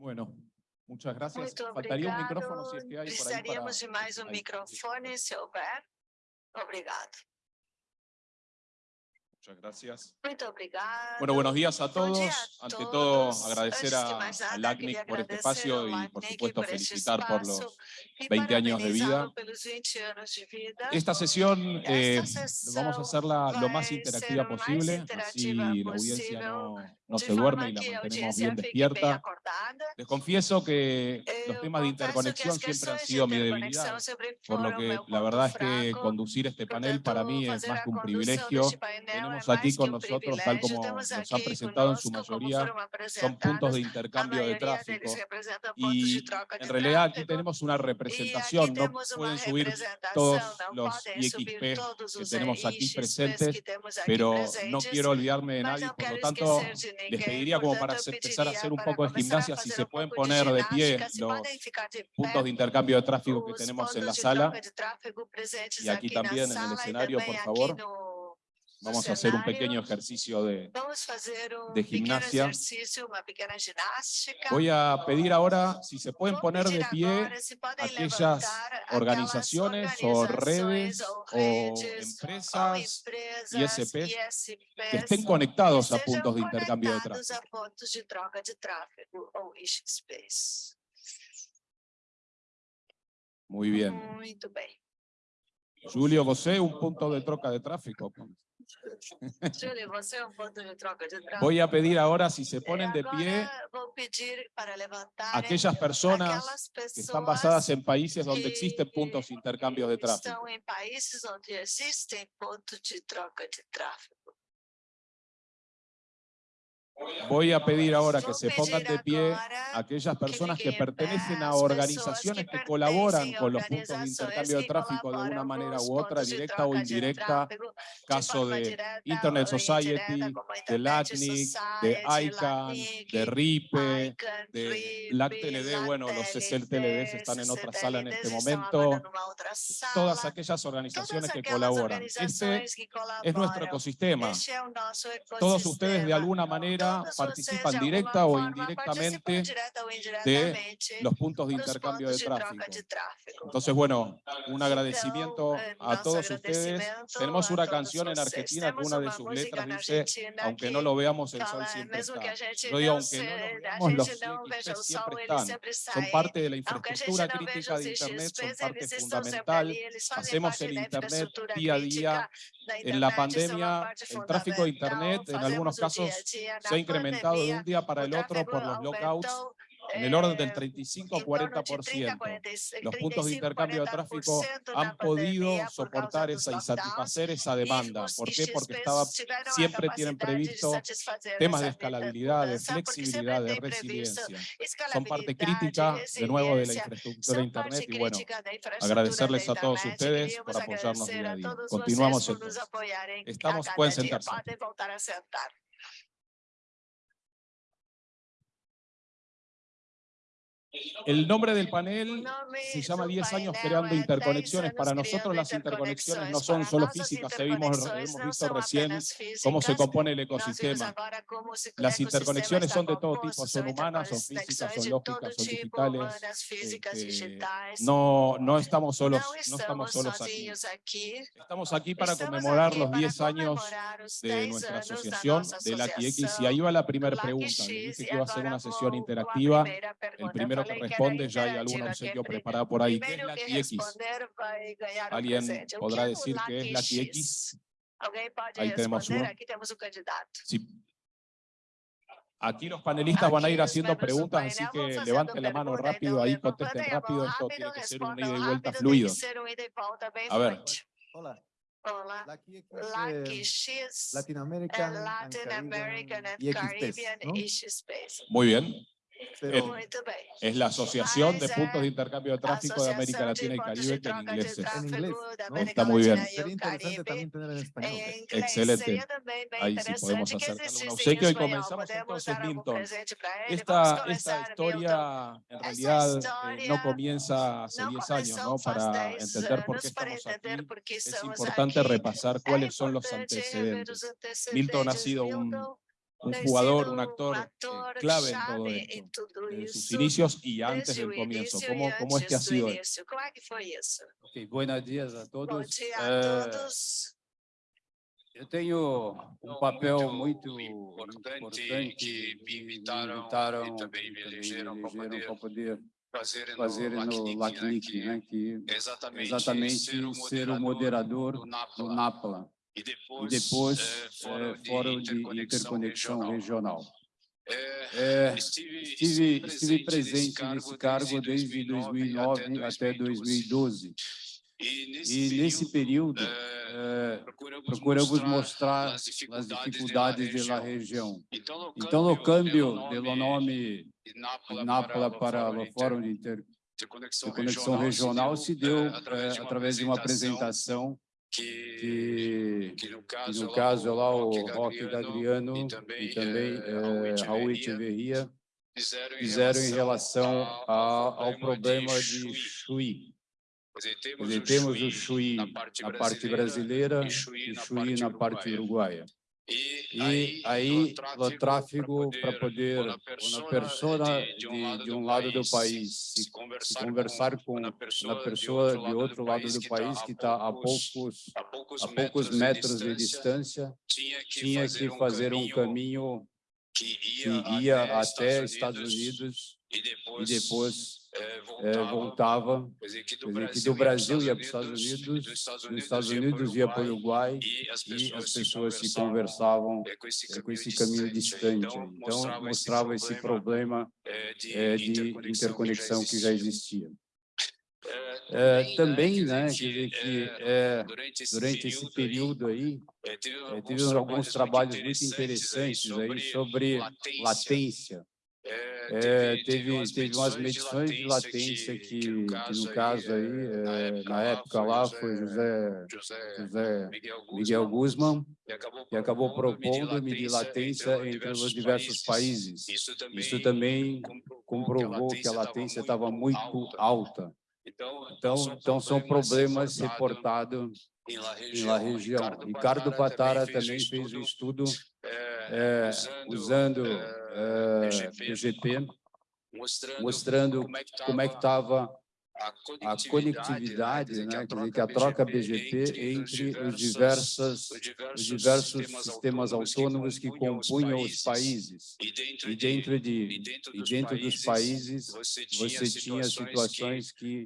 Bueno, muchas gracias. Muito Faltaría un obrigado. micrófono si es que ahí Precisaríamos de mais um Ahí. microfone, se houver. Obrigado. Muchas gracias. Muito obrigado. Bueno, buenos días a dia todos. a Ante todos. todo, agradecer a, a LACNIC por este espacio y, por supuesto, por felicitar por los espaço e 20 años de vida. parabenizá-lo pelos 20 anos de vida. Esta sesión eh, Esta vamos a hacerla lo más interactiva posible, así interactiva la audiencia possível, no, no se duerme y la mantenemos bien despierta. Les confieso que los Eu temas de interconexión siempre han sido mi debilidad, por lo que la verdad es que conducir este panel para mí es más que un privilegio. Tenemos aquí con nosotros, tal como nos han presentado en su mayoría, son puntos de intercambio de tráfico. Y en realidad aquí tenemos una representación, no pueden subir todos los IXP que os tenemos aquí presentes, pero no quiero olvidarme de nadie, por lo tanto les pediría como para empezar a hacer un poco de gimnasia, si se pueden poner de pie los puntos de intercambio de tráfico que os tenemos en la sala. Y aquí también en el escenario, por favor. Vamos a hacer un pequeño ejercicio de... Gimnasia. Voy a pedir ahora si se pueden poner de pie aquellas organizaciones o redes o empresas ISPs que estén conectados a puntos de intercambio de tráfico. Muy bien. Julio, você un punto de troca de tráfico. Voy a pedir ahora si se ponen de pie aquellas personas que están basadas en países donde existen puntos de intercambio de tráfico. Voy a pedir ahora que se pongan de pie aquellas personas que pertenecen a organizaciones que colaboran con los puntos de intercambio de tráfico de una manera u otra, directa o indirecta, caso de Internet Society, de LACNIC, de ICANN, de RIPE, de RIPE, LACTLD, bueno, los CCLTDs están en otra sala en este momento, todas aquellas organizaciones que colaboran. Este es nuestro ecosistema. Todos ustedes de alguna manera Participan de directa o indirectamente indiretamente los puntos de intercambio de de tráfico. de. Entonces, bueno, un agradecimiento a todos ustedes. Tenemos una canción en. Argentina que una de sus letras dice, aunque que no lo veamos, el sol siempre está. Yo digo, aunque no lo veamos, los sol, siempre están. Son parte de la infraestructura crítica de Internet, son parte fundamental. Hacemos el Internet día a día. En la pandemia, el tráfico de. Internet en algunos casos se ha incrementado de un día para el otro por los lockouts en el orden eh, del 35 em o torno de 40%. 30, 46, Los puntos de 35, intercambio de tráfico 40% na han podido soportar esa y satisfacer esa demanda. ¿Por qué? Porque IXPs estaba, a siempre tienen previsto temas de escalabilidad, de flexibilidad, de resiliencia. Son parte crítica, de nuevo, de la infraestructura de Internet y bueno, agradecerles a todos ustedes por apoyarnos día a a día. Continuamos entonces. a Estamos, pueden sentarse. El nombre del panel se llama do 10 años creando é 10 interconexiones. Para nosotros las interconexiones no son solo físicas, hemos, visto recién cómo se compone el ecosistema. Las interconexiones son de todo tipo, son humanas, son físicas, son lógicas, son digitales. este. No, no estamos solos, no estamos solos aquí. Estamos aquí para conmemorar los para 10 años de 10 nuestra asociación, de la X. Y ahí va la primera pregunta. Dije que iba a ser una sesión interactiva. El pergunta. Primero que responde, ya hay alguna interativa, obsequio preparada por ahí. ¿Qué es la que X? responder vai ganhar um ¿Alguien podrá decir qué es la Lucky X? Alguém pode Ahí tenemos uno. Sí. Aquí los panelistas van a ir haciendo preguntas, así que levanten la mano rápido ahí, contesten rápido. Esto tiene que ser un ida y vuelta fluido. A ver. Hola, X, Lucky eh, Latin American, and Latin American and Caribbean. Muy bien. Bem. Es la Asociación de Puntos de Intercambio de Tráfico de América Latina y Caribe, que en inglés es. En inglés, ¿no? Está muy bien. Sería interesante también tener en español. Excelente. Ahí sí podemos acercarle un obsequio y comenzamos entonces, Milton. Esta, esta historia en realidad eh, no comienza hace Não 10 años, ¿no? Para 10 entender por qué estamos aquí. Es importante repasar cuáles son los antecedentes. Milton ha sido un, un ter jugador, sido un actor, eh, ator clave en todo chave esto, em tudo desde sus isso, inicios y antes desde del o comienzo. início ¿Cómo, e cómo es que ha antes do sido? início. Como é que foi isso? Ok, buenos dias a Bom todos. dia a Eh, todos. eu tenho um papel muito importante importante que me que invitaram, invitaram e também me elegeram para poder para poder fazer, fazer no no LACNIC, LACNIC, né, que que exatamente, exatamente ser o moderador, do do NAPLA, E e depois, depois eh, eh, fórum de Fórum de interconexão regional. Regional. Eh, É, estive, estive, estive presente nesse cargo desde 2009 até 2012. E E nesse período, eh, procuramos, procuramos mostrar as as dificuldades, dificuldades da região. região. Então, no Então, câmbio do do nome Nápola, para, o Fórum de Inter- Interconexão, Conexão Regional se deu eh, através de uma apresentação que, que, que no que caso, no caso é lá o Roque Gadriano e também, e também eh, eh, Raul Echeverria fizeram, fizeram em relação ao, a- ao problema de Chuí. Dizer, temos o Chuí na parte brasileira e Chuí na parte uruguaia. E aí, o tráfego para poder, uma pessoa de- de um lado do país, se conversar se com conversar com uma uma pessoa pessoa de outro lado do país que está a poucos a poucos a poucos metros de distância, tinha que tinha que fazer um caminho que que ia, ia até até Estados Unidos e e depois, depois eh, eh, voltava, voltava. quer dizer, que Quer dizer, que do Brasil ia para os Estados e Unidos, dos Estados dos Estados Unidos ia para o Uruguai e as e as pessoas se conversavam conversavam eh, com esse eh, com esse caminho caminho distante. Então, Então, mostrava esse problema eh, de, eh, de interconexão, interconexão que já existia. Eh, Eh, Também, quer né, dizer quer dizer que eh, eh, durante esse durante esse período aí, período aí, eh, teve eh, tivemos alguns trabalhos muito interessantes aí sobre latência. Latência. Eh, Eh, Teve, teve umas medições de latência que, que no caso aí, eh, na época lá, foi José, José José Miguel Guzman, acabou que acabou propondo medir latência entre os diversos países. Isso também, Isso também comprovou, que a latência estava muito alta. Então, Então, então são problemas reportados La região. Ricardo Patara também fez um estudo eh, usando eh, BGP, mostrando, mostrando como é que estava a a conectividade, né? Quer dizer, que a troca BGP entre os diversos, os diversos sistemas autônomos que compunham os países. E dentro, E dentro, de, e e dentro dos países, você tinha, situações que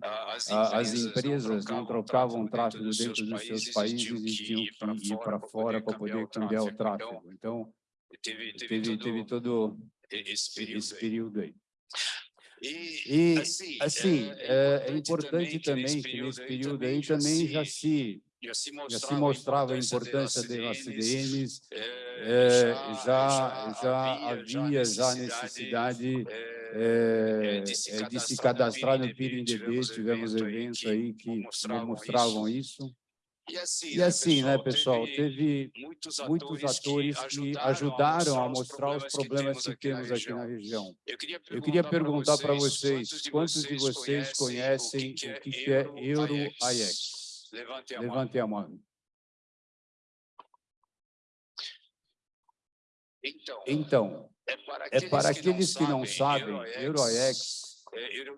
as empresas não trocavam tráfego dentro dos seus países e tinham que ir para fora para poder cambiar o tráfego. Então, Teve, teve, teve, teve todo esse período. esse período aí. E, E, assim, é, é importante também que nesse período aí também já se, já se já se mostrava a importância das CDNs, é, é, já, já havia já necessidade é, é, de se cadastrar no PIRINDB, tivemos eventos aí que mostravam isso. E assim, E assim, né, pessoal, teve teve muitos muitos atores que ajudaram a mostrar os problemas que temos aqui na região. Eu Eu queria perguntar para vocês, quantos de vocês conhecem o que que é Euro-AIEX? Levante a mão. Levantem a mão. Então, Então, é para aqueles que não sabem, Euro-AIEX Euro-AIEX é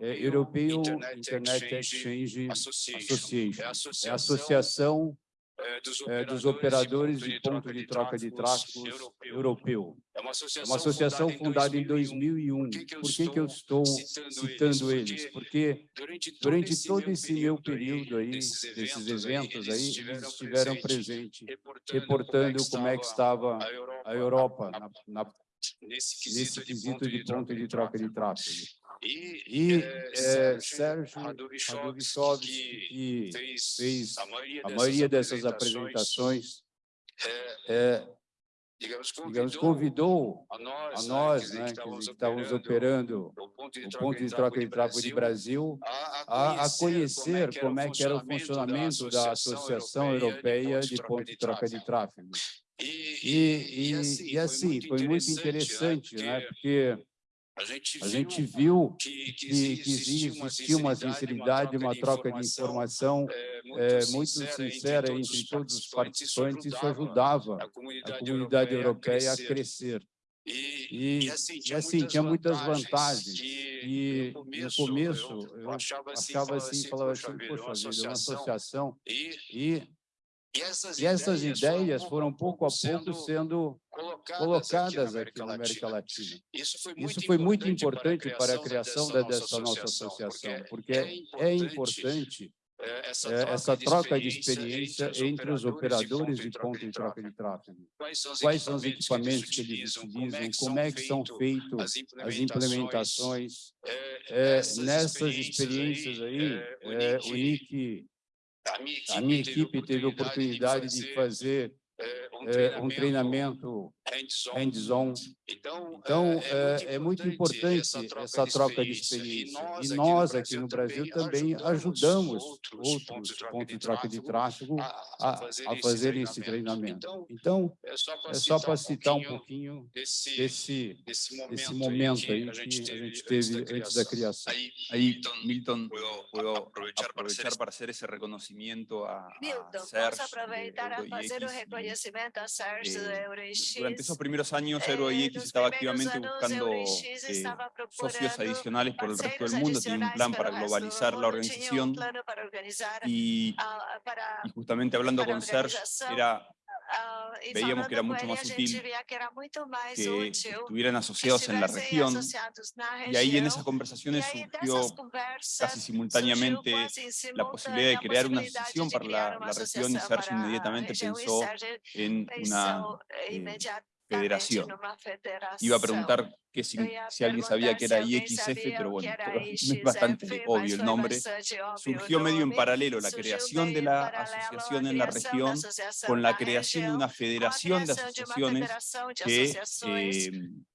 é European Internet Internet Exchange Association. É a É associação eh, dos eh, dos operadores de ponto de troca de tráfegos europeu. É uma É associação, uma associação fundada em 2001. Por que que eu Por que que eu estou citando eles? Porque durante todo, esse, meu período aí, desses eventos, aí, eles estiveram presentes, reportando, como é que estava a Europa, na- na- nesse nesse quesito de ponto de troca de tráfego. E, E eh, eh, Sérgio Radovichovski, que fez, fez a maioria a dessas maioria dessas apresentações, eh, é, digamos, digamos, convidou convidou a nós, a né, nós, né, que dizer, que estávamos operando o ponto de troca de troca de tráfego de Brasil a, a, conhecer como é que era o funcionamento da Associação Europeia de Ponto de Troca de Tráfego. E, E, e, e assim, foi muito interessante, né? Porque A gente a gente viu que, que, que existia uma sinceridade, uma troca de informação é, é, muito sincera entre todos os participantes, isso ajudava a comunidade, europeia a crescer. E, e assim, e tinha assim, muitas tinha muitas vantagens. E no no começo, começo eu eu achava assim, falava assim, assim, falava assim, uma poxa vida, uma associação associação. e, E, e essas, e essas ideias ideias foram pouco a pouco sendo colocadas, aqui na América Latina. Isso foi Isso muito foi muito importante para a criação da- dessa nossa associação, porque é importante é, essa, eh, essa troca de experiência entre os operadores de ponto e troca de tráfego. Quais são os Quais são os equipamentos que eles utilizam, como é que são feitas as implementações, é, É, nessas experiências aí, é, o Nick, a minha equipe teve a oportunidade de fazer é, um é, um treinamento hands-on. Então, Então, é, é muito importante essa troca de experiência. E nós aqui no Brasil também ajudamos outros pontos de troca de tráfego a, a fazerem esse treinamento. Então, é é só para citar um pouquinho desse, desse, desse momento, esse momento aí que a gente que a teve, gente teve antes da criação. Ahí, Milton, puedo, puedo aprovechar, para para hacer ese reconocimiento a, a Milton, Serge posso aproveitar a de fazer o reconhecimento a Serge do eh, esos primeros años, Eh, EuroIX nos estaba activamente buscando eh, socios adicionales por el resto del mundo, tenía un plan para globalizar la organización y, ah, y justamente hablando con Serge, era ah, veíamos que era mucho más útil que estuvieran asociados en la región. y ahí en esas conversaciones surgió casi simultáneamente quase la posibilidad de crear una asociación para la, región y a inmediatamente pensó en una eh, federación. Iba a preguntar que si, alguien sabía que era IXF, pero bueno, pero es bastante obvio el nombre. Surgió medio en paralelo la creación de la asociación en la región con la creación de una federación de asociaciones que, eh,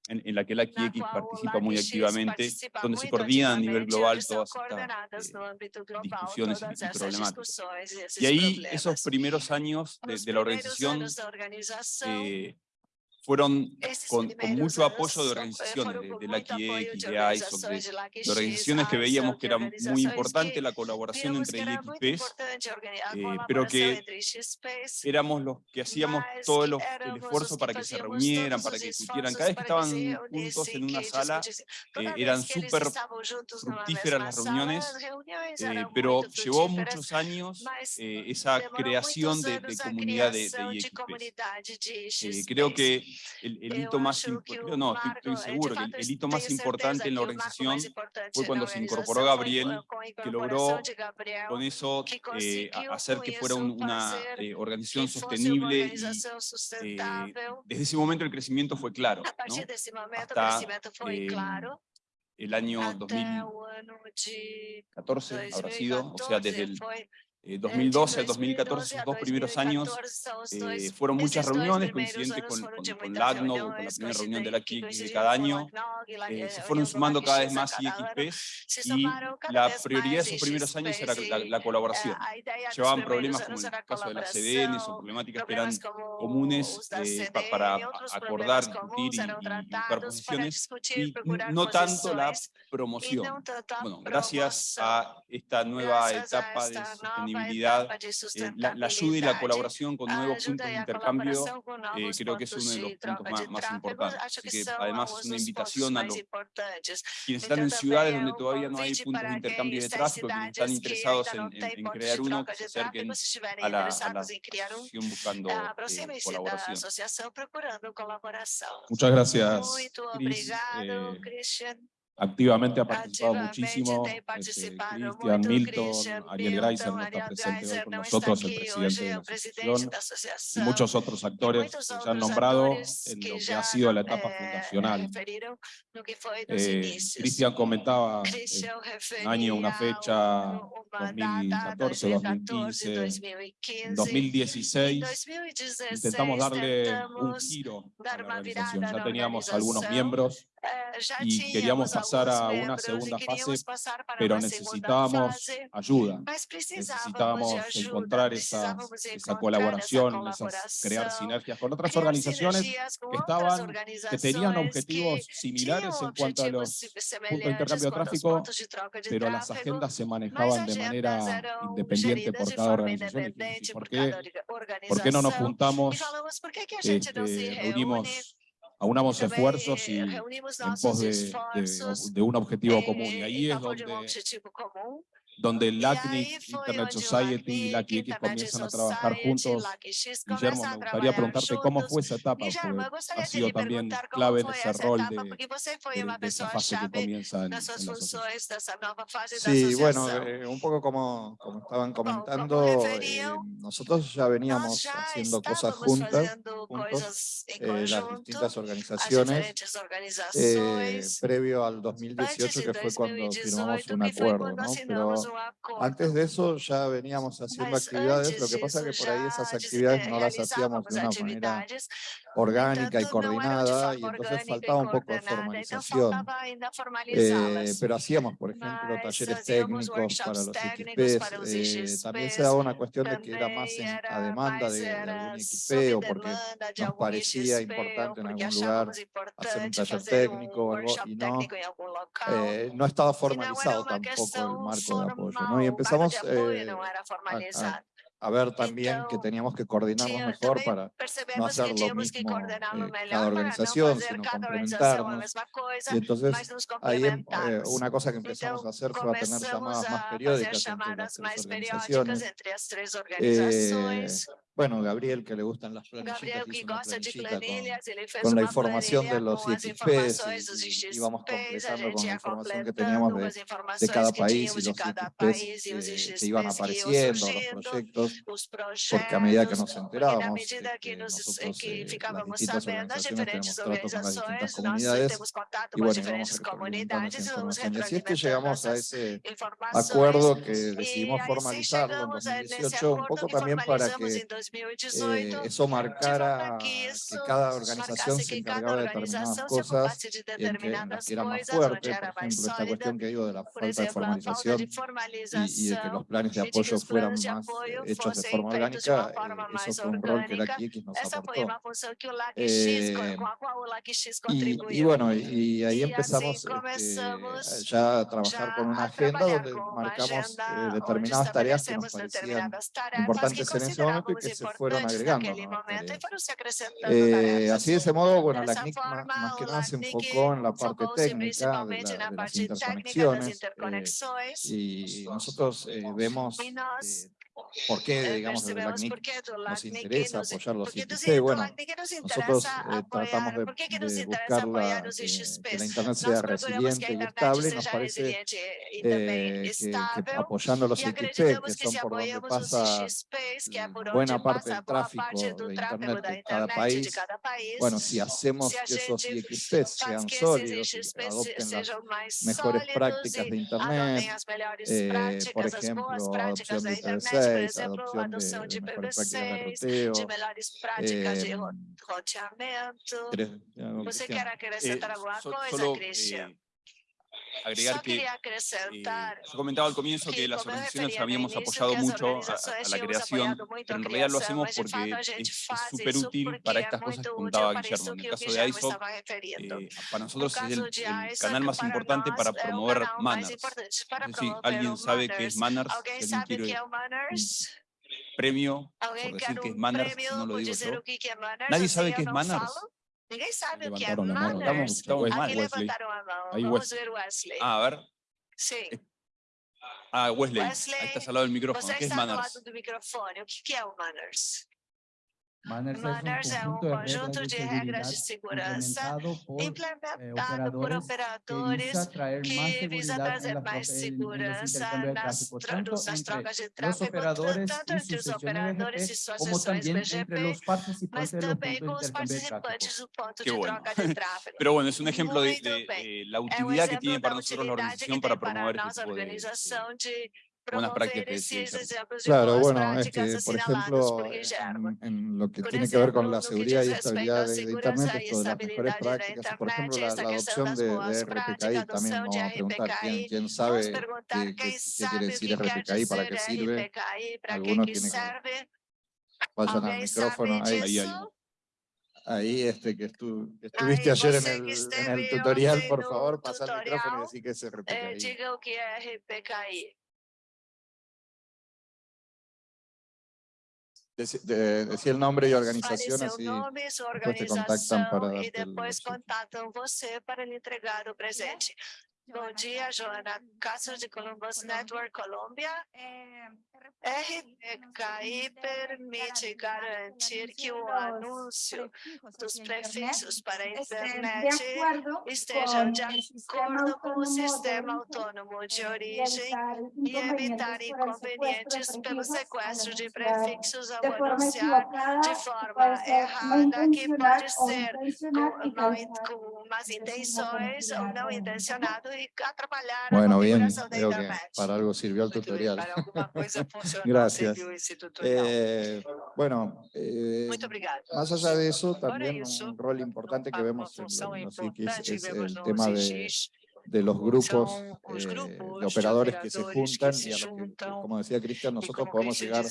en, en la que la o participa muy activamente, donde se coordinan a nivel global todas estas eh, discusiones y- y problemáticas. Y ahí esos primeros años de, la organización eh, fueron con, mucho apoyo de organizaciones, de, de la QX, de ISOC, de, organizaciones que veíamos que era muy importante la colaboración entre a eh, pero que éramos los que hacíamos todo el, esfuerzo para que se reunieran, para que discutieran. Cada vez que estaban juntos en una sala, eh, eran súper fructíferas las reuniones, eh, pero llevó muchos años eh, esa creación de, comunidad de, IXPs. creo que el, el hito más acho impo- que creo o no, estoy, estoy seguro que el, el hito más importante en la organización importante fue cuando se incorporó Gabriel, que logró con eso eh, hacer que fuera una eh, organización sostenible y eh, desde ese momento el crecimiento fue claro. ¿no? Hasta, claro. El año Até o ano de 2014 habrá sido, o sea, 2014 desde el eh, eh, de 2012 al 2012 2014, a esos dos primeros años, 2014 são os eh, fueron muchas reuniones coincidentes con, con, con con la primera reunión de la KIC de cada año, eh, se fueron do sumando cada vez más. IXPs y la prioridad de esos primeros años era IXPs la, la colaboración. a ideia dos Llevaban problemas como el era caso de las CDNs o problemáticas que eran comunes eh, para acordar, discutir y, buscar posiciones y no tanto la promoción. Bueno, gracias a esta nueva etapa de nova sostenibilidad, eh, la, la ayuda y la sustentabilidade, colaboración con a nuevos puntos de intercambio eh, creo que es uno de los puntos más, importantes. Así que además es una invitación a los quienes están en ciudades donde todavía no hay puntos de intercambio de tráfico, quienes están interesados en, crear uno, que se acerquen a la, a la criar um, asociación buscando ah, eh, colaboración. Muchas gracias, Eh, activamente ha participado Ativamente muchísimo. Este, participado Cristian Milton, Ariel Greiser no está presente hoy con nosotros, el presidente de la asociación y muchos otros actores que se han nombrado en lo que ha sido la etapa eh, fundacional. Eh, inícios. Cristian comentaba eh, Christian año, una fecha, um- uma 2014, data, 2014, 2015, en 2015. Em 2016 2016 intentamos darle un giro a la organización. Ya teníamos algunos miembros, Eh, y tínhamos queríamos pasar a una segunda fase, pero necesitábamos ayuda. Necesitábamos encontrar esas- esa colaboración, esas, crear sinergias con otras organizaciones que estaban, que tenían objetivos similares en cuanto a los puntos de intercambio de tráfico, pero las agendas se manejaban de manera independiente geridas por de cada forma organización. Y independente dijimos, por aunamos esfuerzos y en pos de, de un objetivo común. Y ahí es donde donde la Internet Society y la X comienzan a trabajar juntos. Guillermo, me gustaría preguntarte cómo fue esa etapa, ha sido también clave en ese rol de, de, de esa fase que comienza en, en Sí, bueno, eh, un poco como, como estaban comentando, eh, nosotros ya veníamos haciendo cosas juntas, eh, las distintas eh, organizaciones, previo al 2018, que fue cuando firmamos un acuerdo, ¿no? Pero antes de eso ya veníamos haciendo actividades, lo que pasa es que por ahí esas actividades no las hacíamos de una manera orgánica y coordinada y entonces faltaba un poco de formalización. Eh, pero hacíamos, por ejemplo, talleres técnicos para los eh, equipes. También se daba una cuestión de que era más en, a demanda de, de algún equipe o porque nos parecía importante en algún lugar hacer un taller técnico o algo y no, eh, no estaba formalizado tampoco el marco de apoyo. Y empezamos eh, a ver también então, que teníamos que coordenarnos mejor para no hacer lo mismo que eh, cada organización, no sino complementarnos. Y entonces ahí eh, una cosa que empezamos então, a hacer fue a tener llamadas más periódicas entre las tres eh, organizaciones. Eh, bueno, Gabriel, que le gustan las planillitas, que gosta de con, la información de los ITPs, y, íbamos completando con la información que teníamos de, cada país y los ITPs que, que, iban apareciendo, los proyectos, porque a medida que nos enterábamos, eh, que, nosotros, eh, las distintas organizaciones las distintas comunidades, y bueno, íbamos comunidades información. Y así es que llegamos a ese acuerdo que decidimos formalizarlo en 2018, un poco también para que 2018 eh, eso marcara que, cada organización se encargaba de determinadas cosas de eh, determinadas que era más fuerte, por ejemplo, esta cuestión que digo de la falta de formalización y, de que los planes de apoyo fueran más hechos de forma orgánica, eh, eso fue un rol que la QX nos aportó. Eh, y, y, bueno, y, ahí empezamos este, ya a trabajar con una agenda donde marcamos determinadas tareas que nos parecían importantes en ese momento y que se fueron agregando. ¿no? Eh, así de ese modo, bueno, la CNIC más, más que nada se enfocó en la parte técnica de, la, de las interconexiones eh, y nosotros vemos por qué, digamos, eh, de LACNIC porque nos interesa apoyar los eh, IPC. Bueno, nosotros tratamos de, buscar la, que la Internet sea resiliente y estable. Nos parece eh, que, apoyando los IPC, que son por donde pasa mm, buena parte del tráfico de Internet de cada país, bueno, si hacemos que esos IXP sean sólidos, adopten las mejores prácticas de Internet, por ejemplo, adopción de Internet, por né, exemplo, a noção de PV6, de melhores práticas de roteamento. Você quer acrescentar alguma coisa, Christian? agregar que yo comentaba al comienzo que las organizaciones habíamos apoyado mucho a, la creación, pero en realidad lo hacemos porque es súper útil para estas cosas que contaba Guillermo. En el caso de ISOP, eh, para nosotros es el, canal más importante para promover manners. Es decir, alguien sabe qué es manners, si premio, por decir que es manners, no lo digo yo. ¿Nadie sabe qué es manners? Ninguém sabe o que é manners. Estamos, estamos Aqui levantaram a mão. Vamos Wesley. ver Wesley. Ah, a ver. Sim. Eh, ah, Wesley, Wesley aí está ao lado do microfone. Você o que está é do lado do microfone. O que é manners? Manners, Manners é um conjunto de regras de segurança implementado eh, por operadores que visa trazer mais segurança nas, nas trocas de tráfego, tanto entre os operadores e suas sessões BGP, mas também com os participantes do ponto de troca de tráfego. Pero bueno, es un ejemplo de, la utilidad que tiene para nosotros la organización para promover este tipo de, buenas prácticas. Sí, claro, bueno, por ejemplo, en, lo que tiene que ver con la seguridad y estabilidad de Internet, esto de las mejores prácticas, por ejemplo, la, adopción de, RPKI, también vamos a preguntar quién, sabe qué, qué, qué, quiere decir RPKI, para qué sirve, algunos tienen que... Vayan al micrófono, ahí, ahí, este, que, estuviste ayer en el, en el tutorial, por favor, pasa el micrófono y decir que se RPKI. Eh, digo que es RPKI. Deci- de- Decía el nombre y organización, seu así. nome, sua depois te contactam para organização e depois obsequio. contatam você para lhe entregar o presente. Bom dia, Joana. Castro de Columbus Network Colômbia. RDKI permite garantir que o anúncio dos prefixos para a internet estejam de acordo com o sistema autônomo de origem e evitar inconvenientes pelo sequestro de prefixos ao anunciar de forma errada, que pode ser com, com más intenções ou não intencionado a Bueno, bien, veo que para algo sirvió el bem, tutorial. para alguma coisa funcionou, Gracias. Eh, bueno, eh, más allá de eso, también un rol importante que vemos en los es el tema de, de los grupos os eh, de operadores que se juntan y a los que, como decía Cristian, nosotros podemos llegar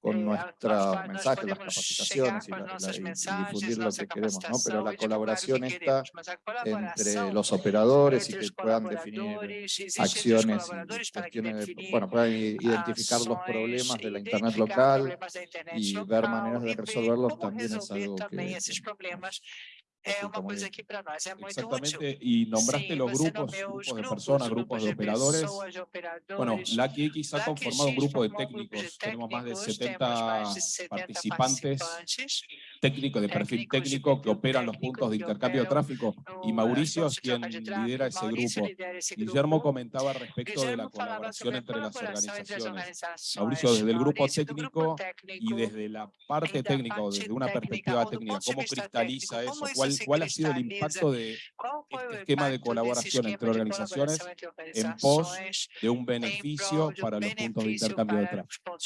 con eh, nuestros mensajes, las capacitaciones y, la- la- difundir lo que queremos, ¿no? Pero la colaboración está entre los operadores y que puedan definir acciones y cuestiones, de- bueno, puedan identificar los problemas de la internet local y ver maneras de ver resolverlos también es algo que É uma muy coisa bien. que para nós é muito útil. Exactamente, y nombraste Sim, los você grupos, grupos de personas, grupos de operadores. pessoas, de Bueno. Lucky X ha conformado un X grupo de formou um grupo de técnicos, tenemos más de técnicos, 70 temos mais de 70 participantes, técnicos de perfil técnico que operan los puntos de intercambio de tráfico y Mauricio es quien lidera ese grupo. Guillermo comentaba respecto de la colaboración entre las organizaciones. Mauricio, desde el grupo técnico y desde la parte técnica o desde una perspectiva técnica, ¿cómo cristaliza eso? como ¿Cuál, cuál ha sido el impacto de, este esquema de colaboración entre organizaciones en pos de un beneficio para los puntos de intercambio de tráfico?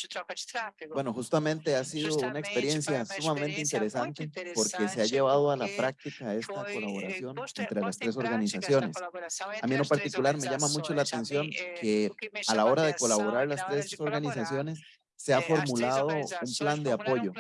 Bueno, justamente ha sido una experiencia sumamente interesante porque se ha llevado a la práctica esta eh, colaboración entre las tres organizaciones. A mí en particular me llama mucho la atención eh, que a la hora de colaborar las tres organizaciones se ha eh, três formulado un plan de apoyo.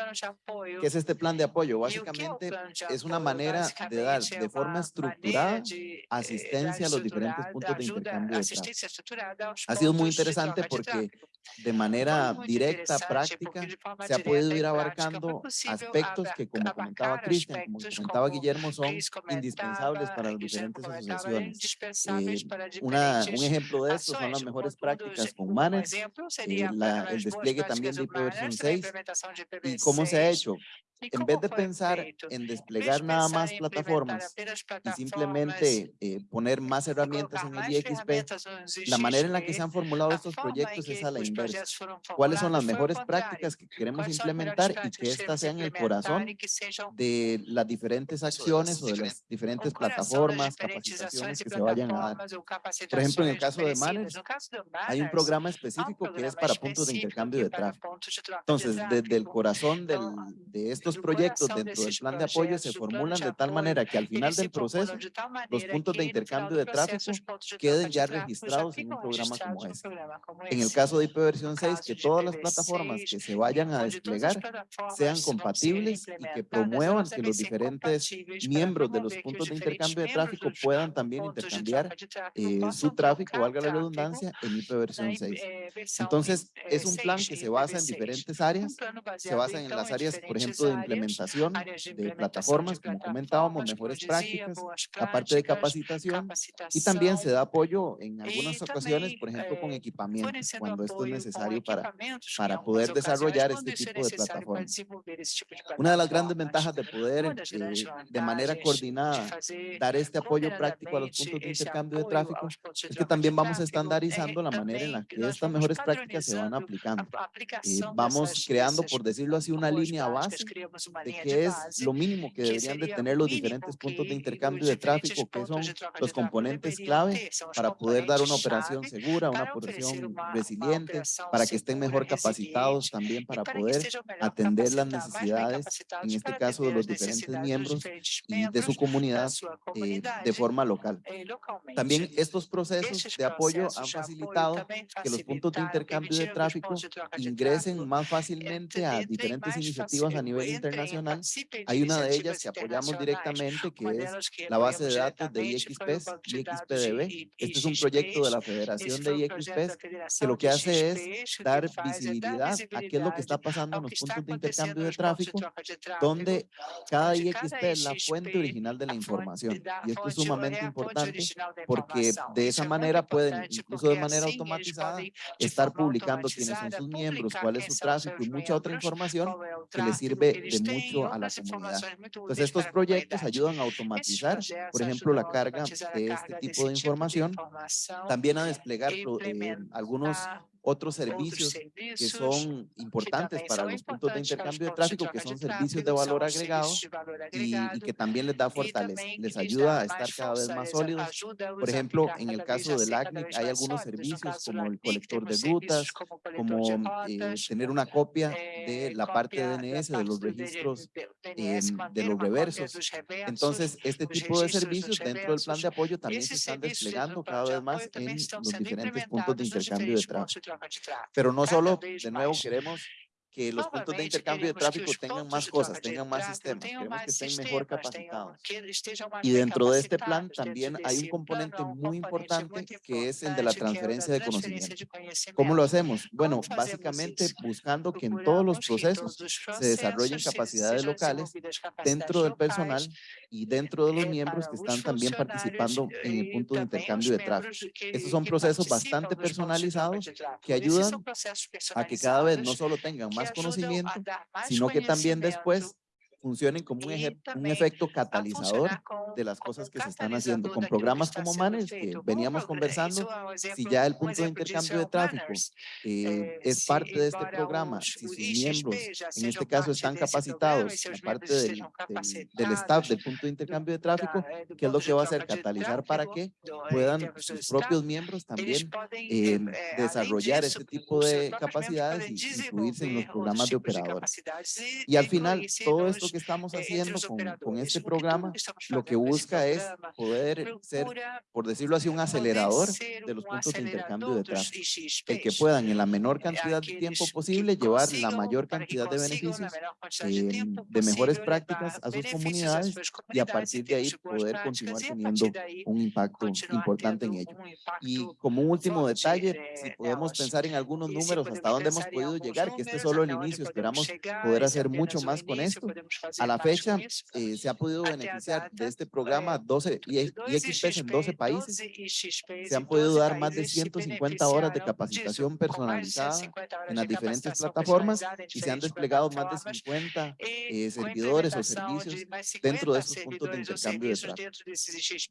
¿Qué es este plan de apoyo? Básicamente es una manera de dar de forma estructurada asistencia a los diferentes puntos de intercambio de Ha sido muy interesante porque. De manera directa, práctica, se ha podido ir abarcando aspectos que, como comentaba Cristian, como comentaba Guillermo, son indispensables para las diferentes asociaciones. Eh, Una, un ejemplo de esto son las mejores prácticas con seria eh, la- as el despliegue también de do Manners, IPv4 também a 6 implementação de y cómo se ha IPv6. hecho. En vez de pensar en desplegar nada más plataformas y simplemente eh, poner más herramientas en el IXP, la manera en la que se han formulado estos proyectos es a la os inversa. ¿Cuáles son las mejores prácticas que queremos implementar y que éstas sean el corazón de las diferentes acciones o de las diferentes plataformas, capacitaciones que se vayan a dar? Por ejemplo, en el caso de do Hay un programa específico que es para puntos de intercambio de tráfico. Entonces, desde el corazón del- de estos proyectos dentro del plan de apoyo se formulan de tal manera que al final del proceso los puntos de intercambio de tráfico queden ya registrados en un programa como como En el caso de IPv6, No 6, caso que todas las IPv6, plataformas que se vayan a desplegar sean compatibles y que promuevan que los diferentes miembros de los puntos os de intercambio de tráfico puedan también intercambiar eh, su tráfico, valga la redundancia, en na IPv6. 6. eh, versão Entonces, eh, es un plan 6 que se basa en IPv6. diferentes áreas, se basa en las áreas, por ejemplo, de implementación, de plataformas, como comentábamos, mejores prácticas, la parte de capacitación y también se da apoyo en algunas ocasiones, por ejemplo, con eh, equipamiento, cuando esto es necesario para, para poder desarrollar este tipo de plataformas. Una de las grandes ventajas de poder, eh, de manera coordinada, dar este apoyo práctico a los puntos de intercambio de tráfico, es que también vamos estandarizando é la manera en la que estas mejores prácticas se van aplicando. Eh, vamos creando, por decirlo así, una línea base de linha qué es lo mínimo que que deberían de tener los diferentes puntos de que intercambio de tráfico, que son de de los componentes clave para poder dar una operación segura, una operación resiliente, para que estén mejor capacitados también para que poder atender las necesidades, en este caso de los diferentes miembros y de su comunidad eh, de forma local. eh. También estos procesos de apoyo han de facilitado que los puntos de intercambio de que tráfico de de ingresen más fácilmente a diferentes iniciativas a nivel internacional. Hay una de ellas que apoyamos directamente, que es la base de datos de IXPES, IXPDB. Este es un proyecto de la Federación de IXPES que lo que hace es dar visibilidad a qué es lo que está pasando en los puntos de intercambio de tráfico, donde cada IXP es la fuente original de la información. Y esto es sumamente importante porque de esa manera pueden, incluso de manera automatizada, estar publicando quiénes son sus miembros, cuál es su tráfico y mucha otra información que les sirve de mucho a la comunidad. Entonces, estos proyectos ayudan a automatizar, por ejemplo, la carga de este tipo de información, también a desplegar eh, algunos otros servicios que son importantes para los puntos de intercambio de tráfico, que son servicios de valor agregado y, y que también les da fortaleza, les ayuda a estar cada vez más sólidos. Por ejemplo, en el caso del ACNIC hay algunos servicios como el colector de rutas, como eh, tener una copia de la parte DNS, de los registros, de em, los reversos. Entonces, este tipo de servicios dentro del plan de apoyo también se están desplegando cada vez más en los diferentes puntos de intercambio de tráfico. Pero no solo, de nuevo queremos que los puntos de intercambio de tráfico tengan más cosas, tengan más sistemas, queremos que estén mejor capacitados. Y dentro de este plan también hay un componente muy importante que es el de la transferencia de conocimiento. ¿Cómo lo hacemos? Bueno, básicamente buscando que en todos los procesos se desarrollen capacidades locales dentro del personal y dentro de los miembros que están también participando en el punto de intercambio de tráfico. Estos son procesos bastante personalizados que ayudan a que cada vez no solo tengan más conocimiento, sino que también después funcionen como un, un efecto catalizador de las cosas que se están haciendo con programas como Manners que veníamos conversando, si ya el punto de intercambio de tráfico eh, es parte de este programa, si sus miembros en este caso están capacitados, aparte del, del, del staff del punto de intercambio de tráfico, ¿qué es lo que va a hacer? Catalizar para que puedan sus propios miembros también eh, eh, desarrollar este tipo de capacidades y incluirse en los programas de operadores. Y al final, todo esto que que estamos haciendo con, con este programa lo que busca es poder ser, por decirlo así, un acelerador de los puntos de intercambio de tráfico, el que puedan en la menor cantidad de tiempo posible llevar la mayor cantidad de beneficios, eh, de mejores prácticas a sus comunidades y a partir de ahí poder continuar teniendo un impacto importante en ello. Y como último detalle, si podemos pensar en algunos números, hasta dónde hemos podido llegar, que este es solo el inicio, esperamos poder hacer mucho más con esto, a la fecha eh, se ha podido beneficiar de este programa 12 y, XP en 12 países. Se han podido dar más de 150 horas de capacitación personalizada en las diferentes plataformas y se han desplegado más de 50 eh, eh servidores o servicios dentro de estos puntos de intercambio de plata.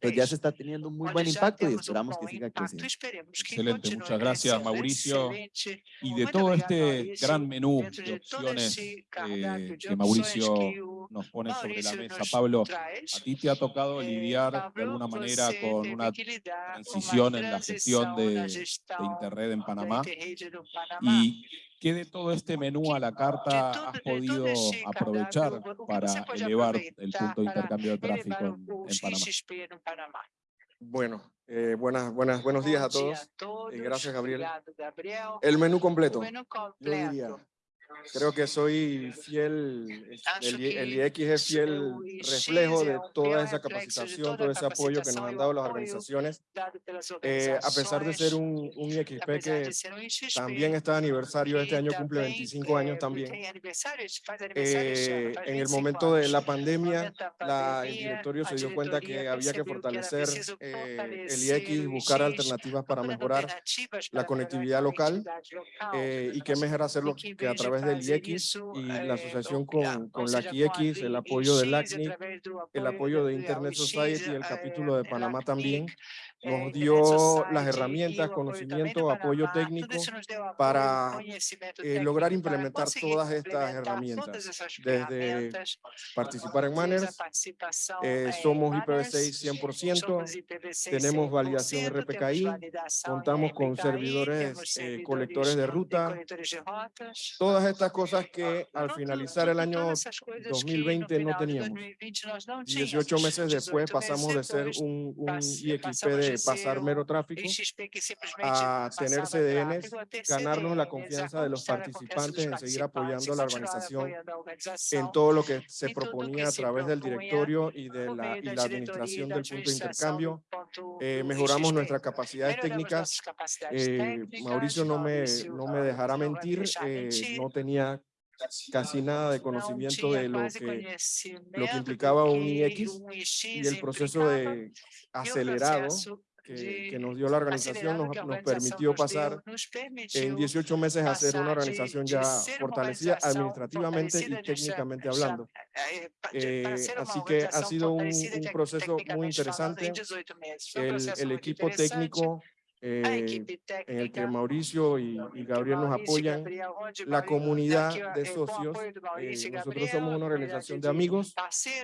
Pues ya se está teniendo un muy buen impacto y esperamos que siga creciendo. Excelente, muchas gracias Mauricio. Y este de todo este gran menú de opciones eh, que Mauricio nos pone sobre la mesa. Pablo, a ti te ha tocado lidiar de alguna manera con una transición en la gestión de, de Interred en Panamá y ¿Qué de todo este menú a la carta has podido aprovechar para elevar el punto de intercambio de tráfico en, Panamá? Bueno, eh, buenas, buenas, buenos días a eh, todos. Gracias, Gabriel. El menú completo. Yo diría, Creo que soy fiel, el, el IX es fiel reflejo de toda esa capacitación, todo ese apoyo que nos han dado las organizaciones. Eh, a pesar de ser un, un IXP que también está de aniversario, este año cumple 25 años también. Eh, en el momento de la pandemia, la, el directorio se dio cuenta que había que fortalecer eh, el IX, buscar alternativas para mejorar la conectividad local eh, y qué mejor hacerlo que a través de del IEX y la asociación con, con la IEX, el apoyo del ACNIC, el apoyo de Internet Society, el capítulo de Panamá también, nos dio las herramientas, conocimiento, apoyo eh, técnico para lograr implementar todas estas herramientas. Desde participar en Manners, eh, somos IPv6 100%, tenemos validación RPKI, contamos con servidores eh, colectores de ruta, todas estas cosas que al finalizar el año 2020 no teníamos. 18 meses después pasamos de ser un, un de pasar mero tráfico a tener CDNs, ganarnos la confianza de los participantes en seguir apoyando a la organización en todo lo que se proponía a través del directorio y de la, y la administración del punto de intercambio. Eh, mejoramos nuestras capacidades técnicas. Eh, técnicas, Mauricio no me, no me dejará mentir, eh, mentir, no tenía casi nada de conocimiento de lo que, lo que implicaba un IX y el proceso de acelerado que, nos dio la organización nos, nos permitió pasar en permitiu 18 meses a ser una organización ya fortalecida administrativamente y técnicamente hablando. eh, Eh, uma así que ha sido un, proceso muy interesante. 18 meses. Foi El, equipo técnico eh, en el que Mauricio y, y Gabriel nos apoyan, la comunidad de eh, socios, eh, nosotros somos una a organización de amigos,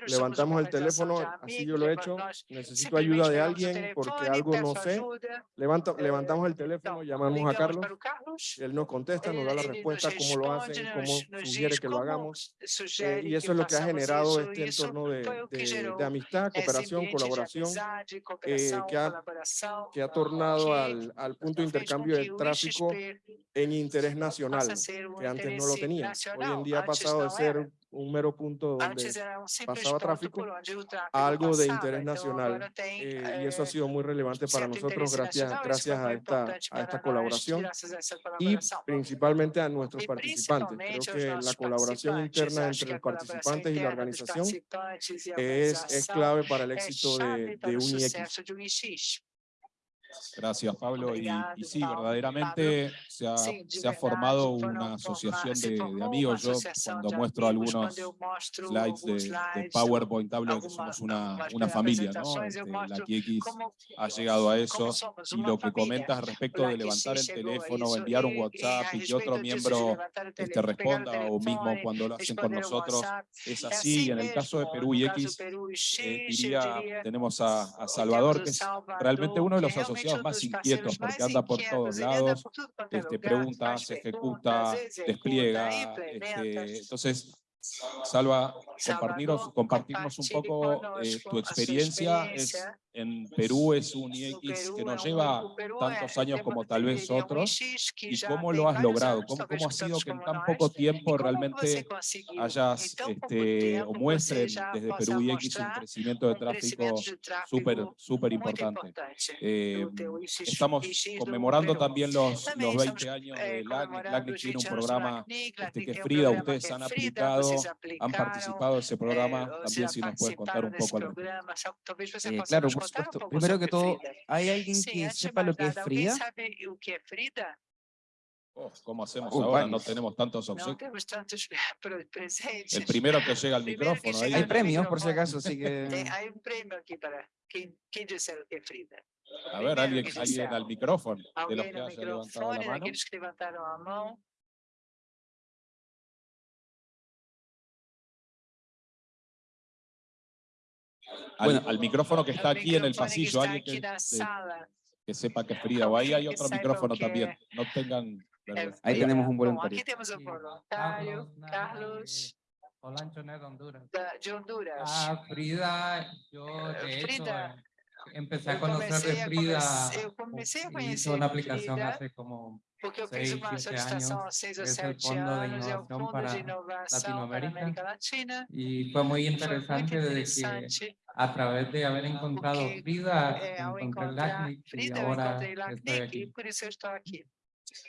levantamos el teléfono, así yo lo he hecho, necesito ayuda de alguien porque algo no sé, levanta, eh, levantamos el teléfono, llamamos a Carlos, él nos contesta, nos da la ele respuesta, cómo lo hacen, cómo sugiere que lo hagamos, eh, y eso es lo que ha generado este entorno de, de- de amistad, cooperación, colaboración, que ha- que ha tornado que al, al punto de intercambio de tráfico en interés nacional, que antes no lo tenía. Hoy en día ha pasado de ser un mero punto donde pasaba tráfico a algo de interés nacional. eh, y eso ha eh, sido muy relevante para nosotros gracias, gracias a esta, a esta colaboración y principalmente a nuestros participantes. Creo que la colaboración interna entre los participantes y la organización es, es clave para el éxito de, de UniX. sucesso de um IX. Gracias, Pablo. Y, sí, verdaderamente se ha, se formado una asociación de, amigos. Yo cuando muestro algunos slides de, PowerPoint hablo de que somos una, familia, ¿no? Este, la como, ha llegado a eso y lo que comentas respecto de levantar el a teléfono, enviar un WhatsApp y que otro miembro este, responda o mismo telefone, cuando lo hacen con nosotros es así. Y en el caso de Perú y X, eh, diría, tenemos a, a Salvador, que es realmente uno de los asociados más inquietos porque anda por todos lados, este, pregunta, se ejecuta, executa, despliega. este, entonces, Salva, compartirnos, compartirnos un poco eh, tu experiencia. Es, en Perú es un IX que nos lleva tantos é- años como tal vez otros. IX ¿Y cómo lo has logrado? ¿Cómo, cómo ha sido que en tan poco tiempo realmente hayas este, o você muestren desde Perú y X un crecimiento de tráfico súper, súper importante? Eh, IX estamos IX do conmemorando también los, los estamos 20 años eh, de LACNIC. LACNIC tiene un 20 anos do programa este, que Frida, ustedes han aplicado, han participado de ese programa. eh, También si nos puedes contar un poco al Eh, claro, por supuesto. Primero que todo. ¿hay alguien que de sepa lo que es Frida? Oh, ¿Cómo hacemos Uh, ahora? No varios. tenemos tantos obsequios. El primero que llega al micrófono. llega. Hay premios, por si micrófono. acaso, así que... Tem, há um prêmio aqui para quem, quem disser o que é Frida. A ver, alguien, alguien al micrófono de los que no la microfone, mano. daqueles que levantaram a mão. Al, Bueno. al micrófono que está aquí en el pasillo, alguien que, que- que sepa que es Frida. O ahí hay otro micrófono también. No tengan vergüenza. Ahí Ahí- tenemos un voluntario. aqui temos um Sí, voluntário, Carlos Carlos, de Honduras. de Honduras. Ah, Frida, yo Eh, de hecho Frida, eh, empecé a conocer de a Frida. eu comecei a hice conhecer una aplicación Frida hace como porque eu seis, fiz uma siete solicitação há años, seis ou es el sete Fondo de anos, é o Innovación Fundo para de Inovação para. América Latina. y fue muy Foi muito interesante desde que interessante. A través de haber encontrado Porque, Frida ao encontré LACNIC y ahora estoy aquí. por isso eu estou aqui.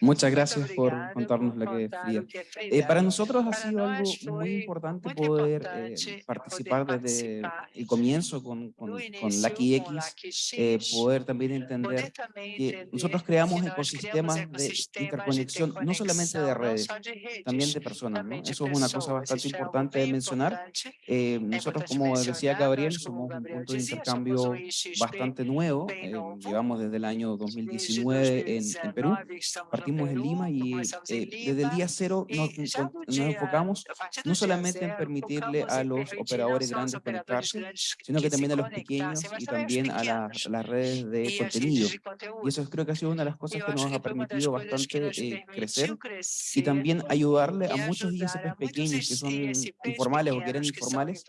Muchas gracias por contarnos lo que es Frida. Eh, para nosotros ha sido algo muy foi importante poder importante eh, participar desde el comienzo con, con, con Lucky X, eh, poder también entender que nosotros creamos ecosistemas de interconexión, no solamente de redes, de también de personas, de Eso es una cosa bastante Isso é algo importante de bem mencionar. importante. Eh, É nosotros, importante como decía mencionar, partimos en Lima y eh, desde el día cero nos, nos, enfocamos no solamente en permitirle a los operadores grandes conectarse, sino que también a los pequeños y también a, la, las redes de contenido. Y eso creo que ha sido una de las cosas que nos ha permitido bastante eh, crecer y también ayudarle a muchos ISPs pequeños que son informales o que eran informales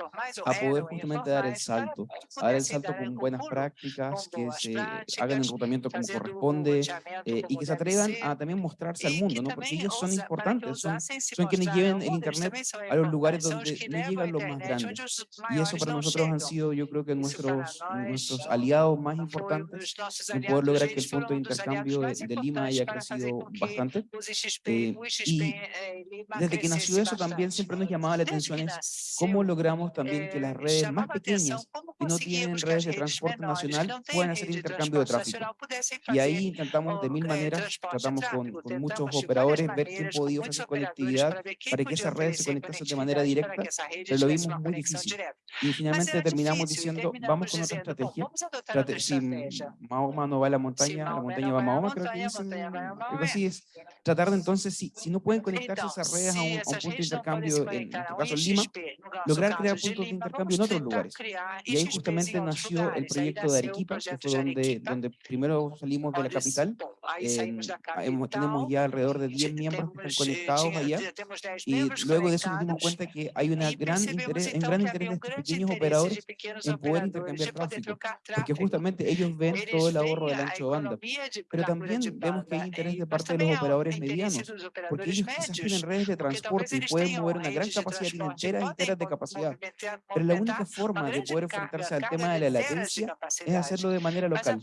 a poder justamente dar el salto, a dar el salto con buenas prácticas, que se hagan el rotamiento como corresponde eh, y que se atrevan a también mostrarse al mundo, ¿no? porque ellos son importantes, son, son quienes lleven el Internet a los lugares donde no llegan los más grandes. Y eso para nosotros han sido, yo creo que nuestros, nuestros aliados más importantes en poder lograr que el punto de intercambio de, de Lima haya crecido bastante. Eh, y desde que nació eso también siempre nos llamaba la atención es cómo logramos también que las redes más pequeñas que no tienen redes de transporte nacional puedan hacer intercambio de tráfico. Y ahí intentamos de mil maneras, tratamos con, con muchos operadores, ver qué podía ofrecer conectividad para que esas redes se conectasen de manera directa, pero lo vimos muy difícil. Y finalmente terminamos diciendo, vamos con otra estrategia. Si Mahoma no va a la montaña, la montaña va a Mahoma, creo que dicen, así es. Tratar de entonces, si, si no pueden conectarse esas redes a un, a un punto de intercambio, en, en tu caso en Lima, lograr crear puntos de intercambio en otros lugares. Y ahí justamente nació el proyecto de Arequipa, que fue donde, donde primero salimos de la capital eh, tenemos ya alrededor de 10 miembros que están conectados allá y luego de eso nos dimos cuenta que hay una gran interés, un gran interés de estos pequeños operadores en poder intercambiar tráfico, porque justamente ellos ven todo el ahorro del ancho banda. Pero también vemos que hay interés de parte de los operadores medianos, porque ellos quizás tienen redes de transporte y pueden mover una gran capacidad, tienen enteras enteras de capacidad. Pero la única forma de poder enfrentarse al tema de la latencia es hacerlo de manera local.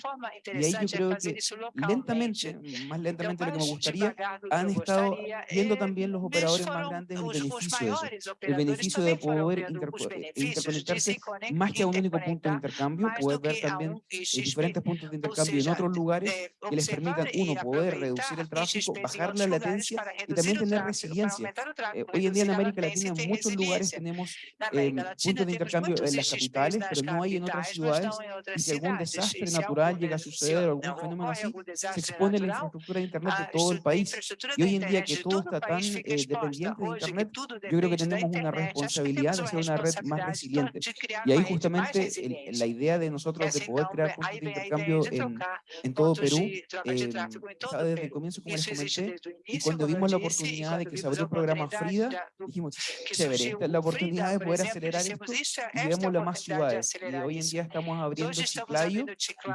Y ahí yo creo que lentamente eh, más lentamente de lo que me gustaria, han estado viendo también los operadores más grandes el beneficio de eso, el beneficio de poder eh, interconectarse más que a un único punto de intercambio, poder ver también diferentes puntos de intercambio en otros lugares que les permitan, uno, poder reducir el tráfico, bajar la latencia y también tener resiliencia. Eh, hoy en día en América Latina en muchos lugares tenemos eh, puntos de intercambio en las capitales, pero no hay en otras ciudades y si algún desastre natural llega a suceder o algún fenómeno así, se dispone la infraestructura de Internet de todo el país. Y hoy en día que todo está tan eh, dependiente de Internet, yo creo que tenemos una responsabilidad de hacer una red más resiliente. Y ahí justamente el, la idea de nosotros de poder crear puntos de este intercambio en, en todo Perú, eh, desde el comienzo, como les comenté, y cuando vimos la oportunidad de que se abrió el programa Frida, dijimos, chévere, esta es la oportunidad de poder acelerar esto y veámoslo a más ciudades. Y hoy en día estamos abriendo Chiclayo,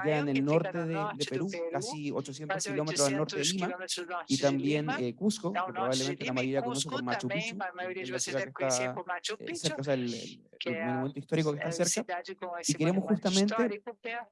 ya en el norte de, de Perú, casi 800 kilómetros al norte de eh, Lima, y también eh, Cusco, que probablemente la mayoría conoce por Machu eh, Picchu, el, el, monumento histórico que está cerca, y queremos justamente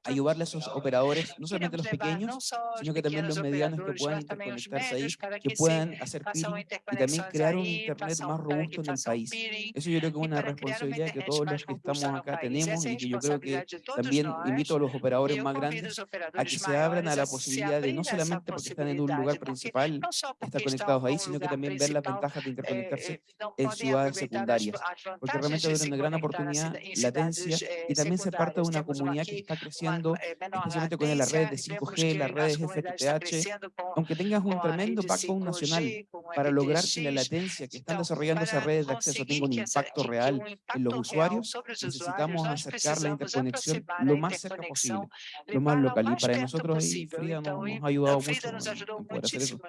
ayudarle a esos operadores, no solamente los pequeños, sino que también los medianos que puedan interconectarse ahí, que puedan hacer peering y también crear un Internet más robusto en el país. Eso yo creo que es una responsabilidad que todos los que estamos acá tenemos y que yo creo que también invito a los operadores más grandes a que se abran a la posibilidad de no solamente porque están en un lugar principal, están conectados ahí, sino que también ver las ventajas de interconectarse en ciudades secundarias, porque realmente es una gran oportunidad, latencia, y también ser parte de una comunidad que está creciendo, especialmente con las redes de 5G, las redes FTTH, aunque tengas un tremendo pacto nacional para lograr que la latencia que están desarrollando esas redes de acceso tenga un impacto real en los usuarios, necesitamos acercar la interconexión lo más cerca posible, lo más local, y para nosotros ahí, Frida, nos ayuda ayudado mucho Frida nos en- ajudou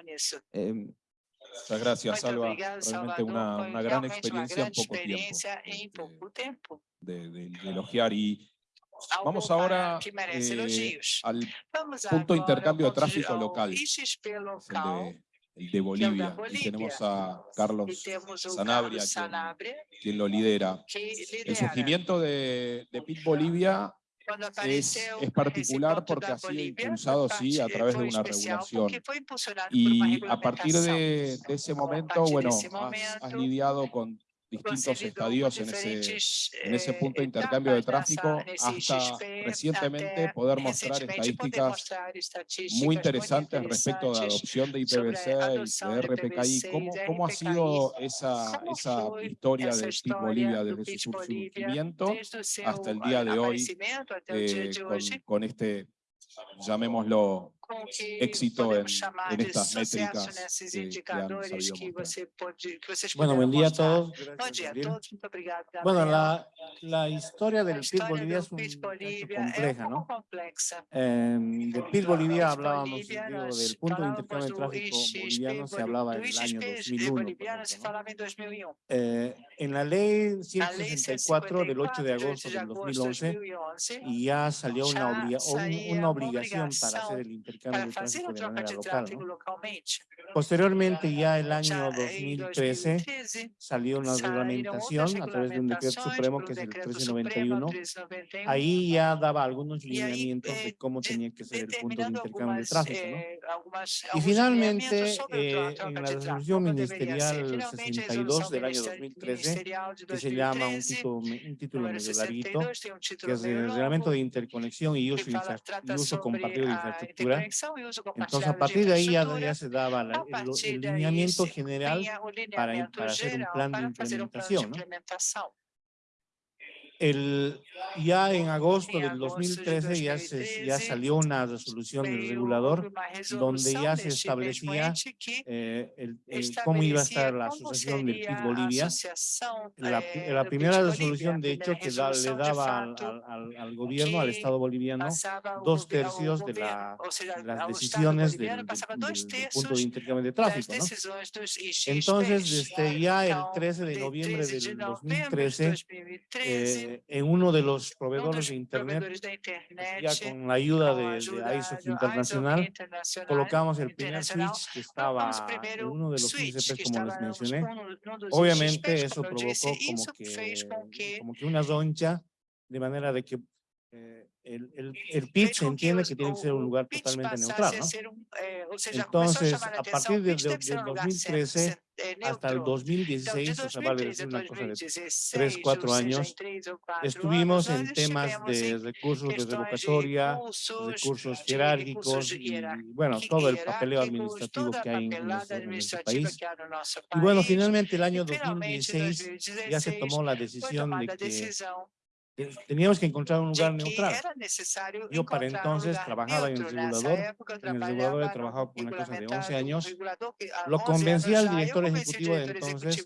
en eso. Em, Muchas gracias, Salva. obrigada, Realmente una, una gran realmente uma experiencia en poco tiempo experiência em este, pouco tempo. de, de- de elogiar. Y Algo vamos ahora eh, al Vamos punto de intercambio de tráfico local, el de, el de Bolivia. Y tenemos a Carlos Sanabria, Carlos quien, Sanabria, quien lo lidera. El surgimiento de, de PIT Bolivia es, apareceu es esse particular porque ha sido impulsado, sí, a través de una regulación. Y a partir de, de ese momento, bueno, has, has lidiado con distintos estadios en ese, en ese punto de intercambio de tráfico hasta recientemente poder mostrar estadísticas muy interesantes respecto de adopción de IPv6 y de RPKI. ¿Cómo, cómo ha sido esa, esa historia de PIB Bolivia desde su surgimiento hasta el eh, día de hoy con este, llamémoslo, éxito en, en estas métricas que, que han Bueno, buen día a todos. Bueno, la, la historia del PIB Bolivia es, un, compleja, ¿no? Eh, del PIB Bolivia hablábamos, digo, del punto de intercambio de tráfico boliviano se hablaba en el año 2001. Eh, en la ley 164 del 8 de agosto del 2011 y ya salió una, una obligación para hacer el intercambio de tráfico de manera local. ¿no? Posteriormente, ya el año 2013 salió una reglamentación a través de un decreto supremo que es el 1391. Ahí ya daba algunos lineamientos de cómo tenía que ser el punto de intercambio de tráfico. ¿no? Y finalmente, eh, en la resolución ministerial 62 del año 2013, que se llama un título, un título medio larguito, que es el reglamento de interconexión y uso, y uso compartido de infraestructura. Entonces, a partir de ahí ya, ya se daba la, el, el, lineamiento general para, para hacer un plan de implementación. ¿no? el, ya en agosto del 2013 ya, se, ya salió una resolución del regulador donde ya se establecía eh, el, el, cómo iba a estar la asociación de PIT Bolivia. La, la, primera resolución, de hecho, que da, le daba al, al, al, gobierno, al Estado boliviano, dos tercios de, la, de las decisiones del, del, del, punto de intercambio de tráfico. ¿no? Entonces, desde ya el 13 de noviembre del 2013, eh, en uno de los proveedores de Internet, pues ya con la ayuda de, de ISOC Internacional, colocamos el primer switch que estaba en uno de los 15 como les mencioné. Obviamente eso provocó como que, como que una roncha, de manera de que eh, el, el, el, pitch entiende que tiene que ser un lugar totalmente neutral. ¿no? Entonces, a partir del de, de 2013 hasta el 2016, o sea, vale decir una cosa de 3, 4 años, estuvimos en temas de recursos de revocatoria, recursos jerárquicos y, bueno, todo el papeleo administrativo que hay en nuestro, país. Y bueno, finalmente el año 2016 ya se tomó la decisión de que teníamos que encontrar un lugar neutral. Yo para entonces trabajaba en el regulador, en el regulador he trabajado por una cosa de 11 años. Lo convencí al director ejecutivo de entonces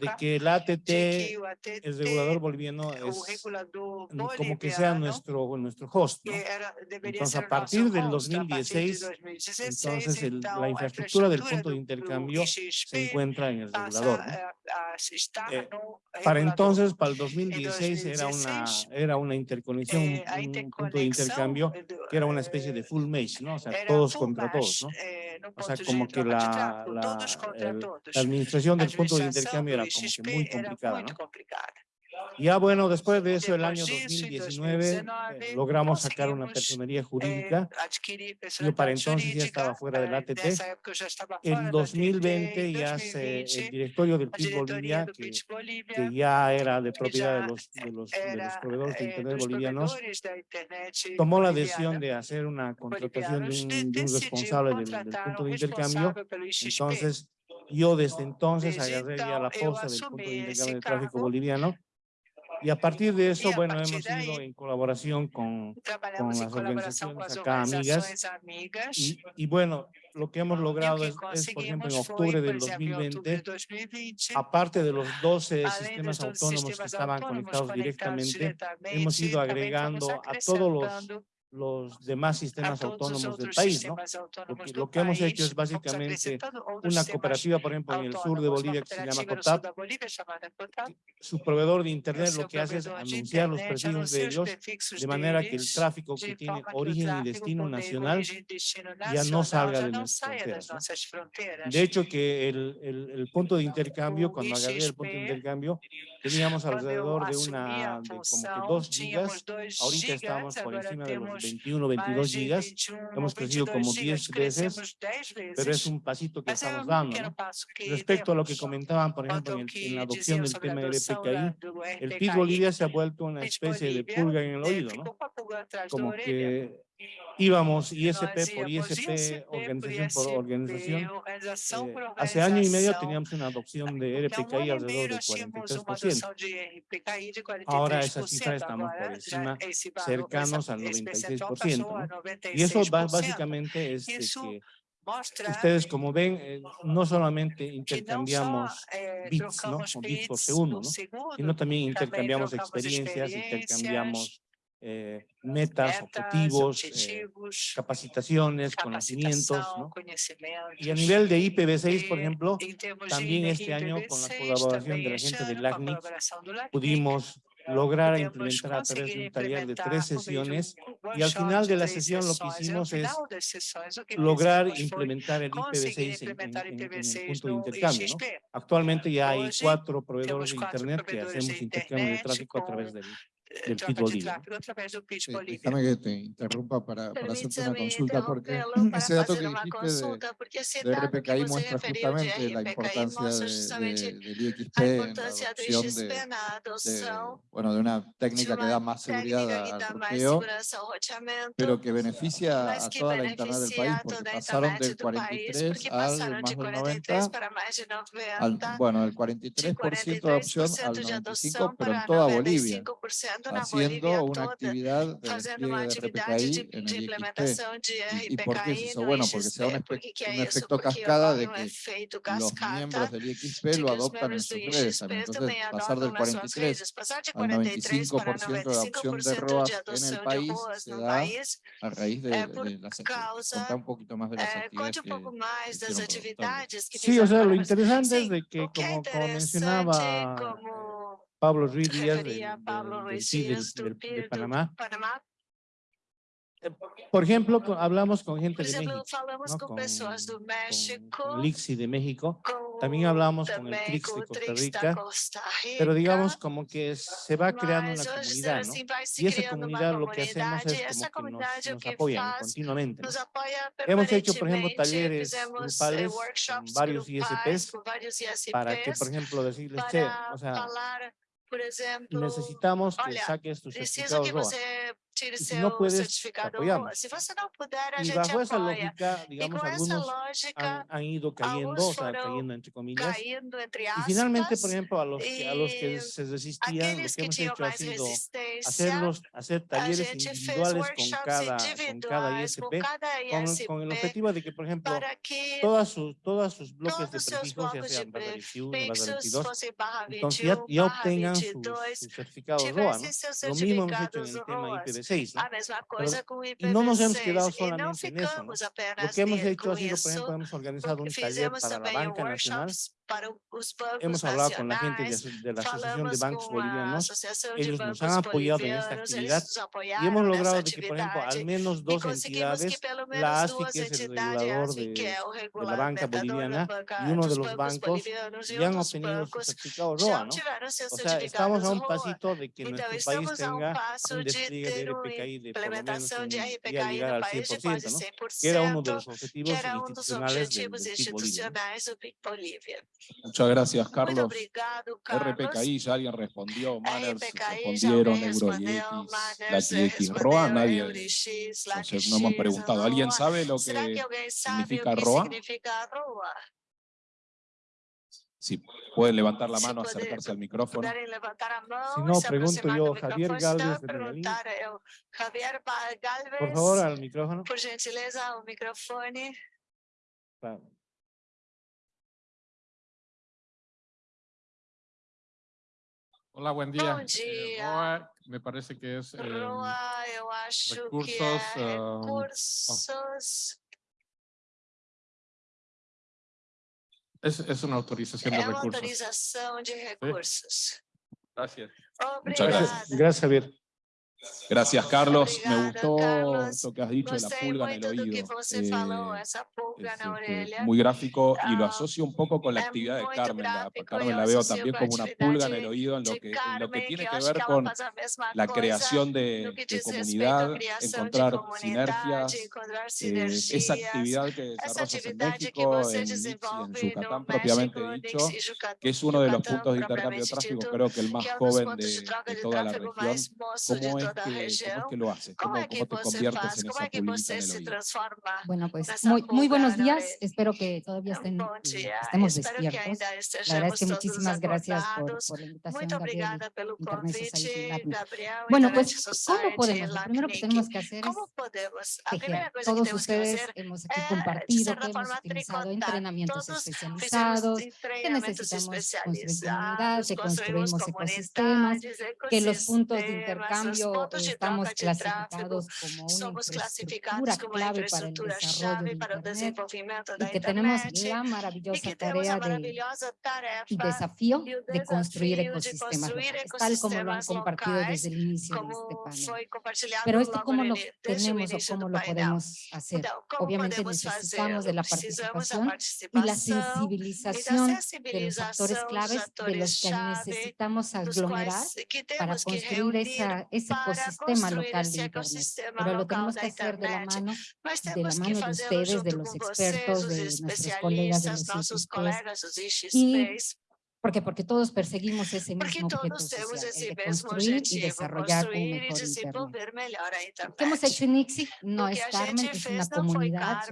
de que el ATT, el regulador boliviano, es como que sea nuestro, nuestro host. Entonces, a partir del 2016, entonces el, la infraestructura del punto de intercambio se encuentra en el regulador. para entonces, para el 2016, era una era una interconexión, un punto de intercambio que era una especie de full mesh, ¿no? O sea, todos contra todos, ¿no? O sea, como que la, administración del punto de intercambio era como que muy complicada, ¿no? Ya bueno, después de eso, el año 2019, eh, logramos sacar una personería jurídica. Yo para entonces ya estaba fuera del ATT. En 2020 ya se, el directorio del PIB Bolivia, que, ya era de propiedad de los, de de proveedores de Internet bolivianos, tomó la decisión de hacer una contratación de un, responsable del, punto de intercambio. Entonces, yo desde entonces agarré ya la posta del punto de intercambio de tráfico boliviano y a partir de eso, bueno, hemos ido en colaboración con, con las organizaciones acá, amigas. Y, bueno, lo que hemos logrado es, es, por ejemplo, en octubre del 2020, aparte de los 12 sistemas autónomos que estaban conectados directamente, hemos ido agregando a todos los los demás sistemas autónomos del país, ¿no? Lo que hemos hecho es básicamente una cooperativa, por ejemplo, en el sur de Bolivia que se llama COTAP. Su proveedor de Internet lo que hace es anunciar los precios de ellos de manera que el tráfico que tiene origen y destino nacional ya no salga de nuestras fronteras. De hecho, que el, punto de intercambio, cuando agarré el punto de intercambio, teníamos alrededor de una, como que dos gigas, ahorita estamos por encima de los 21, 22 gigas. Hemos crecido como 10 veces, pero es un pasito que estamos dando. ¿no? Respecto a lo que comentaban, por ejemplo, en, en la adopción del tema del EPKI, el PIB Bolivia se ha vuelto una especie de pulga en el oído, ¿no? Como que íbamos ISP por ISP, organización por organización. Eh, hace año y medio teníamos una adopción de RPKI alrededor del 43%. Ahora esa cifra estamos por encima, cercanos al 96%. ¿no? Y eso básicamente es que Ustedes, como ven, eh, no solamente intercambiamos bits, ¿no? bits por segundo, ¿no? sino también intercambiamos experiencias, intercambiamos eh, metas, objetivos, eh, objetivos capacitaciones, conocimientos. Y a nivel de IPv6, por ejemplo, también este año con la colaboración de la gente del LACNIC pudimos lograr implementar a través de un taller de tres sesiones y al final de la sesión lo que hicimos es lograr implementar el IPv6 en, en, el punto de intercambio. ¿no? Actualmente ya hay cuatro proveedores de Internet que hacemos intercambio de tráfico a través del del fútbol libre. déjame que te interrumpa para, para hacerte una consulta, porque ese dato que dijiste de, de RPKI muestra justamente la importancia de, de, del IXP en la adopción de, bueno, de una técnica que da más seguridad al roteo, pero que beneficia a toda la internet del país, porque pasaron del 43 al más del 90, al, bueno, del 43% de adopción al 95%, pero en toda Bolivia haciendo una actividad de despliegue de RPKI en el IPC. ¿Y, ¿Y por qué es eso? Bueno, porque se da un, un efecto cascada de que los miembros del IXP lo adoptan en sus redes. Entonces, pasar del 43 al 95% de adopción de ROAS en el país se da a raíz de, de las un poquito más de las actividades que, que Sí, o sea, lo interesante es de que, como, como mencionaba Pablo Ruiz Díaz de, de, de, de, Panamá. Eh, por ejemplo, hablamos con gente de México, ¿no? con, con, de México, también hablamos con el CRICS de Costa Rica, pero digamos como que se va creando una comunidad, ¿no? Y esa comunidad lo que hacemos es como que nos, nos apoyan continuamente. ¿no? Hemos hecho, por ejemplo, talleres grupales con varios ISPs para que, por ejemplo, decirles, che, o sea, necesitamos que saques tu certificado tire si no puedes, apoyamos. Si você não puder, a y gente bajo apoya. lógica, digamos, y algunos lógica, han, han, ido cayendo, o sea, cayendo entre comillas. Cayendo entre aspas, y finalmente, por ejemplo, a los, que, a los que se resistían, lo que hemos hecho ha sido hacerlos, hacer talleres individuales con cada, con cada ISP, con, ISP, con, el objetivo de que, por ejemplo, todas sus, todas sus bloques de prefijos, ya sean barra 21, barra 22, entonces ya, ya obtengan sus su certificados ROA, ¿no? Lo mismo hemos hecho en el tema IPv 16. ¿no? A mesma coisa Pero, com o IPv6. E não nos hemos quedado solamente en eso. ¿no? Lo que hemos hecho ha sido, por ejemplo, hemos organizado un taller para la banca nacional para los bancos Hemos hablado con la gente de, la Asociación de Bancos Bolivianos, ellos nos han apoyado en esta actividad y hemos logrado de que, por ejemplo, al menos dos entidades, la ASFI, que es el regulador de, de la banca boliviana, y uno de los bancos, ya han obtenido su certificado ROA, ¿no? O sea, estamos a un pasito de que nuestro país tenga un despliegue de RPKI de por lo menos un, llegar al 100%, ¿no? Que era uno de los objetivos institucionales del PIB Bolivia. Muchas gracias, Carlos. Obrigado, Carlos. RPKI, ya alguien respondió, Manners, respondieron, EuroIX, LaTX, ROA, nadie, entonces no hemos preguntado. ¿Alguien sabe lo que, que significa ROA? Si pueden levantar la mano, si acercarse al micrófono. Mano, si no, pregunto yo, Javier Galvez de Medellín. Javier Galvez, Por favor, al micrófono. Por gentileza, al micrófono. Hola, buen día. Bom dia. Eh, Roa, me parece que es em, eh, Roa, eu acho recursos, que recursos. Oh. Es, es, una autorización é de recursos. autorização de recursos. ¿Sí? Gracias. Obrigado. Muchas gracias. Gracias, Javier. Gracias, Carlos. Me gustó Carlos. eso que has dicho de la pulga en el oído. Eh, este, muy gráfico y lo asocio un poco con la actividad de Carmen. La, Carmen la veo también como una pulga en el oído en lo que, tiene que, ver con la creación de, comunidad, encontrar sinergias, eh, esa actividad que desarrollas en México, en, y en Yucatán propiamente dicho, que es uno de los puntos de intercambio de tráfico, creo que el más joven de, de toda la región, cómo es cómo lo haces? ¿Cómo, cómo, cómo se transforma Bueno, pues muy, muy buenos días. Espero que todavía estén, eh, estemos despiertos. La verdad es que muchísimas gracias por, la invitación, Gabriel, Bueno, pues, ¿cómo podemos? Lo primero que tenemos que hacer es tejer. Todos ustedes hemos aquí compartido que hemos utilizado entrenamientos especializados, que necesitamos construir comunidad, que construimos ecosistemas, que los puntos de intercambio todos estamos clasificados como una infraestructura clave para el desarrollo para el desenvolvimiento de y que tenemos la maravillosa tarea de, y desafío de construir ecosistemas locales, tal como lo han compartido desde el inicio de este panel. Pero esto cómo lo tenemos o cómo lo podemos hacer. Obviamente necesitamos de la participación y la sensibilización de los actores claves de los que necesitamos aglomerar para construir esa, ese ecosistema local de pero lo tenemos que hacer de la mano, de la mano de ustedes, de los expertos, de nuestros colegas, de los IGPs, y ¿Por qué? Porque todos perseguimos ese Porque mismo objetivo social, ese de construir objetivo, y desarrollar un mejor Internet. Lo que hemos hecho en ICSI no es Carmen, es una comunidad,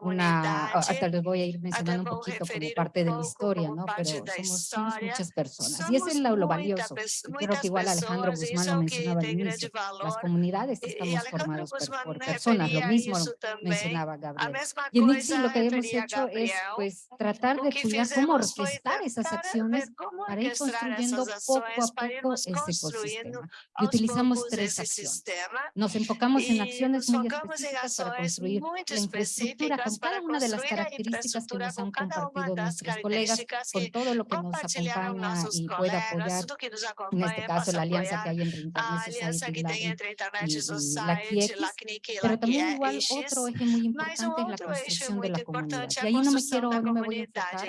una, hasta les voy a ir mencionando un poquito como parte de la historia, ¿no? Pero somos, somos muchas personas y eso es lo, lo valioso. Creo que igual Alejandro Guzmán lo mencionaba al inicio, las comunidades estamos formadas por, por personas, lo mismo mencionaba Gabriel. Y en ICSI lo que hemos hecho es pues tratar de cuidar cómo orquestar esas acciones para ir construyendo poco a poco este ecosistema. Y utilizamos tres acciones. Nos enfocamos en acciones muy específicas para construir la infraestructura con cada una de las características que nos han compartido nuestros colegas, con todo lo que nos acompaña y puede apoyar, en este caso la alianza que hay entre Internet Society y, la KIEX, pero también igual otro eje muy importante es la construcción de la comunidad. Y ahí no me quiero, no me voy a enfocar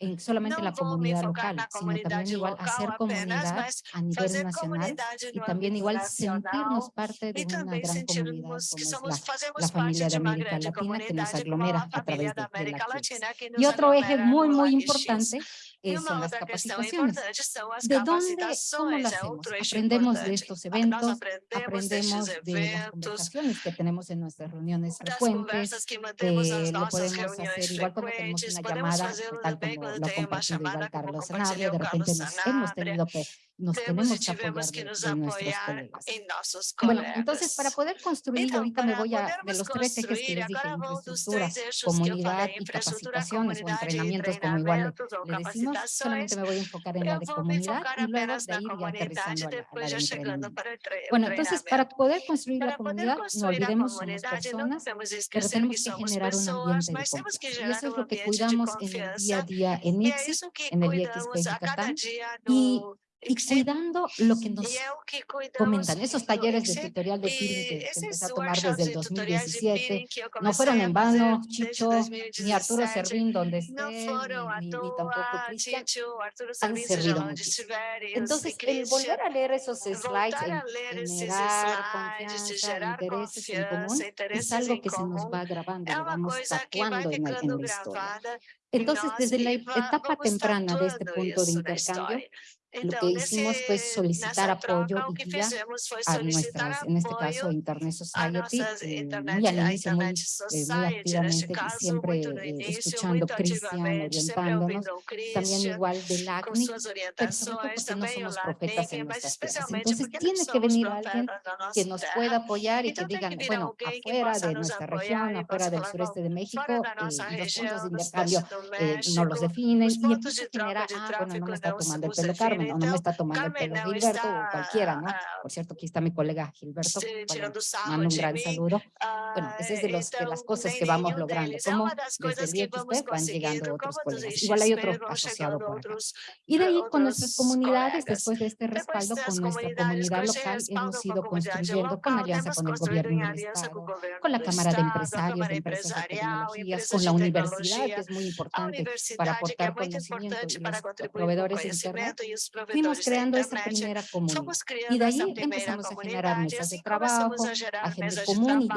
en solamente la comunidad, comunidad local, sino también igual hacer comunidad a nivel nacional y también igual sentirnos parte de una gran comunidad como la, la familia de América Latina que nos aglomera a través de, de la Y otro eje muy, muy importante eh, son las capacitaciones. ¿De dónde, cómo las? Aprendemos de estos eventos, aprendemos de las conversaciones que tenemos en nuestras reuniones frecuentes, eh, lo podemos hacer igual cuando tenemos una llamada, tal como lo compartió igual Carlos Sanabria, de repente nos hemos tenido que nos tenemos, que apoyar, que nos apoyar en nuestros. Bueno, entonces para poder construir, entonces, ahorita me voy a, de los tres ejes que les dije, infraestructura, comunidad y capacitaciones o entrenamientos, como igual le decimos, solamente me voy a enfocar en la de comunidad y luego de ahí voy aterrizando a la, a la de entrenamiento. Bueno, entonces para poder construir la comunidad, no olvidemos somos personas, pero tenemos que generar un ambiente de confianza. Y eso es lo que cuidamos en el día a día en ICSI, en el IXP Yucatán, y y cuidando lo que nos comentan. Esos talleres de tutorial de peering que, que empecé a tomar desde el 2017 no fueron en vano, Chicho, ni Arturo Servín, donde esté, ni, ni, tampoco Cristian, han servido. Entonces, el volver a leer esos slides, el generar confianza, intereses en común, es algo que se nos va grabando, lo vamos tatuando en, el, en la historia. Entonces, desde la etapa temprana de este punto de intercambio, lo que hicimos fue solicitar apoyo y guía a nuestras, en este caso, Internet Society, eh, muy al inicio, muy, eh, muy activamente, siempre eh, escuchando Cristian, orientándonos, también igual del ACNI, pero sobre porque no somos profetas en nuestras vidas. Entonces tiene que venir alguien que nos pueda apoyar y que digan, bueno, afuera de nuestra región, afuera del sureste de México, eh, los puntos de intercambio eh, no los definen, y entonces genera, ah, bueno, no me está tomando el pelo Carmen, no, no me está tomando el pelo Gilberto o cualquiera, ¿no? Por cierto, aquí está mi colega Gilberto, bueno, mando un gran saludo. Bueno, esa es de, los, de las cosas que vamos logrando, como desde el día que usted van llegando otros colegas. Igual hay otro asociado por acá. Y de ahí con nuestras comunidades, después de este respaldo con nuestra comunidad local, hemos ido construyendo con alianza con el gobierno del Estado, con la Cámara de Empresarios, de Empresas de Tecnologías, con la universidad, que es muy importante para aportar conocimiento y los proveedores de Internet fuimos creando esa primera comunidad. Y de ahí empezamos a generar mesas de trabajo, agendas comunes,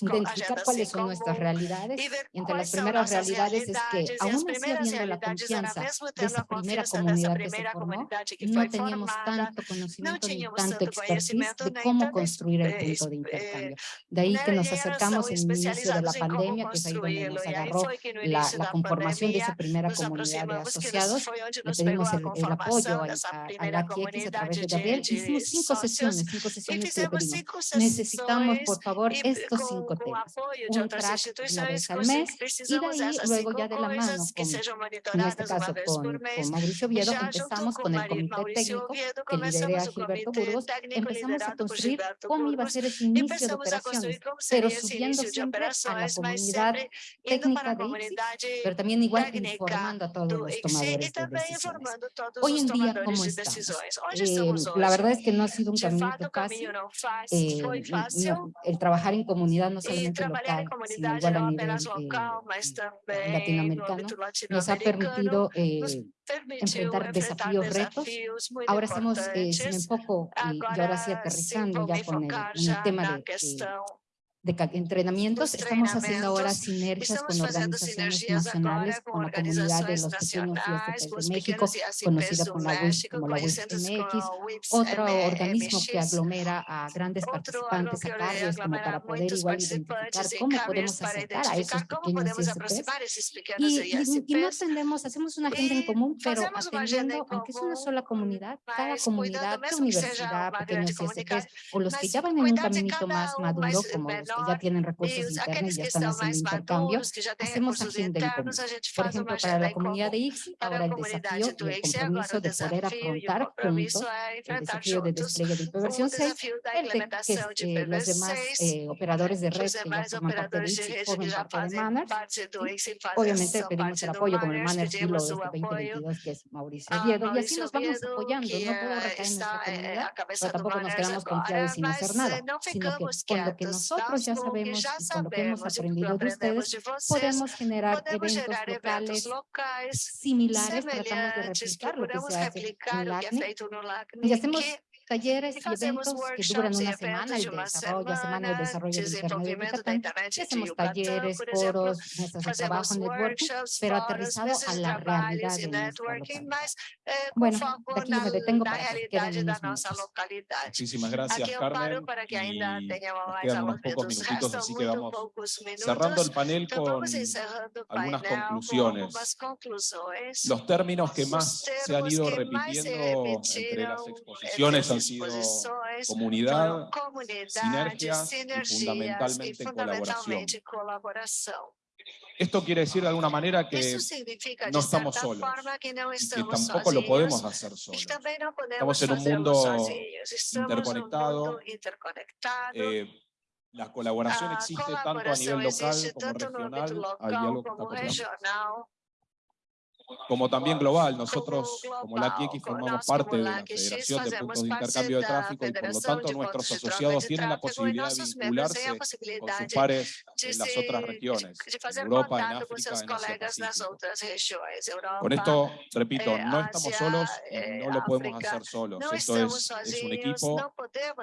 identificar cuáles son nuestras realidades. Y entre las primeras realidades es que, aún así habiendo la confianza de esa primera comunidad que se formó, no teníamos tanto conocimiento ni tanto expertise de cómo construir el punto de intercambio. De ahí que nos acercamos en el inicio de la pandemia, que es ahí donde nos agarró la, la conformación de esa primera comunidad de asociados, le pedimos el, el apoyo a, la TX a través de Gabriel. Hicimos cinco sesiones, cinco sesiones que. Necesitamos, por favor, estos cinco temas. Un track una vez al mes y de ahí luego ya de la mano, con, en este caso con, con Mauricio empezamos con el comité técnico que lidera Gilberto Burgos, empezamos a construir cómo iba a ser ese inicio de operaciones, pero subiendo siempre a la comunidad técnica de IPSI, pero también igual informando a todos los tomadores de decisiones. Hoy en día eh, la verdad es que no ha sido un camino fácil. Eh, el trabajar en comunidad no solamente local, sino igual a nivel latinoamericano, nos ha permitido eh, enfrentar desafíos, retos. Ahora estamos un poco, y, ahora sí aterrizando ya con el, el tema de de entrenamientos. Estamos haciendo ahora sinergias con organizaciones nacionales, con la comunidad de los este pequeños y de México, conocida como la WIS, como la WISMX, otro organismo que aglomera a grandes participantes acarios como para poder igual identificar cómo podemos acercar a esos pequeños ISPs. Y, y, no atendemos, hacemos una agenda en común, pero atendiendo, aunque es una sola comunidad, cada comunidad, universidad, pequeños ISPs, o los que ya van en un caminito más maduro, como los que ya tienen recursos internos, ya están haciendo intercambio, hacemos agenda en común. Por ejemplo, para la comunidad de ICSI, ahora el desafío y el compromiso de poder afrontar juntos el desafío de despliegue de perversión 6, el de que eh, los demás eh, operadores de red que ya forman parte de ICSI, formen parte de MANAR. Obviamente pedimos el apoyo con el MANAR Filo desde 2022, que es Mauricio Oviedo, y así nos vamos apoyando, no todo recae en nuestra comunidad, pero tampoco nos quedamos confiados sin hacer nada, sino que con lo que nosotros pues ya sabemos, ya sabemos con lo que hemos aprendido de ustedes, podemos generar eventos locales, similares, tratamos de replicar lo que se hace en LACNE, y hacemos talleres y eventos que duran una semana, el desarrollo, la semana de desarrollo del interno de Yucatán, hacemos talleres, foros, mesas de trabajo, networking, pero aterrizado a la realidad de nuestra localidad. Bueno, de aquí me detengo para que queden unos. Muchísimas gracias, Carmen, y quedan unos pocos minutitos, así que vamos cerrando el panel con algunas conclusiones. Los términos que más se han ido repitiendo entre las exposiciones han sido comunidad, sinergias, sinergias y fundamentalmente, y fundamentalmente colaboración. Esto quiere decir de alguna manera que no estamos solos que no estamos y tampoco lo podemos hacer solos. No podemos estamos en un mundo interconectado. interconectado eh, la colaboración ah, existe tanto a nivel local como regional. Hay algo que está como también global. Nosotros, como la KX, formamos parte de la Federación de Puntos de Intercambio de Tráfico y, por lo tanto, nuestros asociados tienen la posibilidad de vincularse con sus pares en las otras regiones, en Europa, en África, en Con esto, repito, no estamos solos no lo podemos hacer solos. Esto es, es un equipo,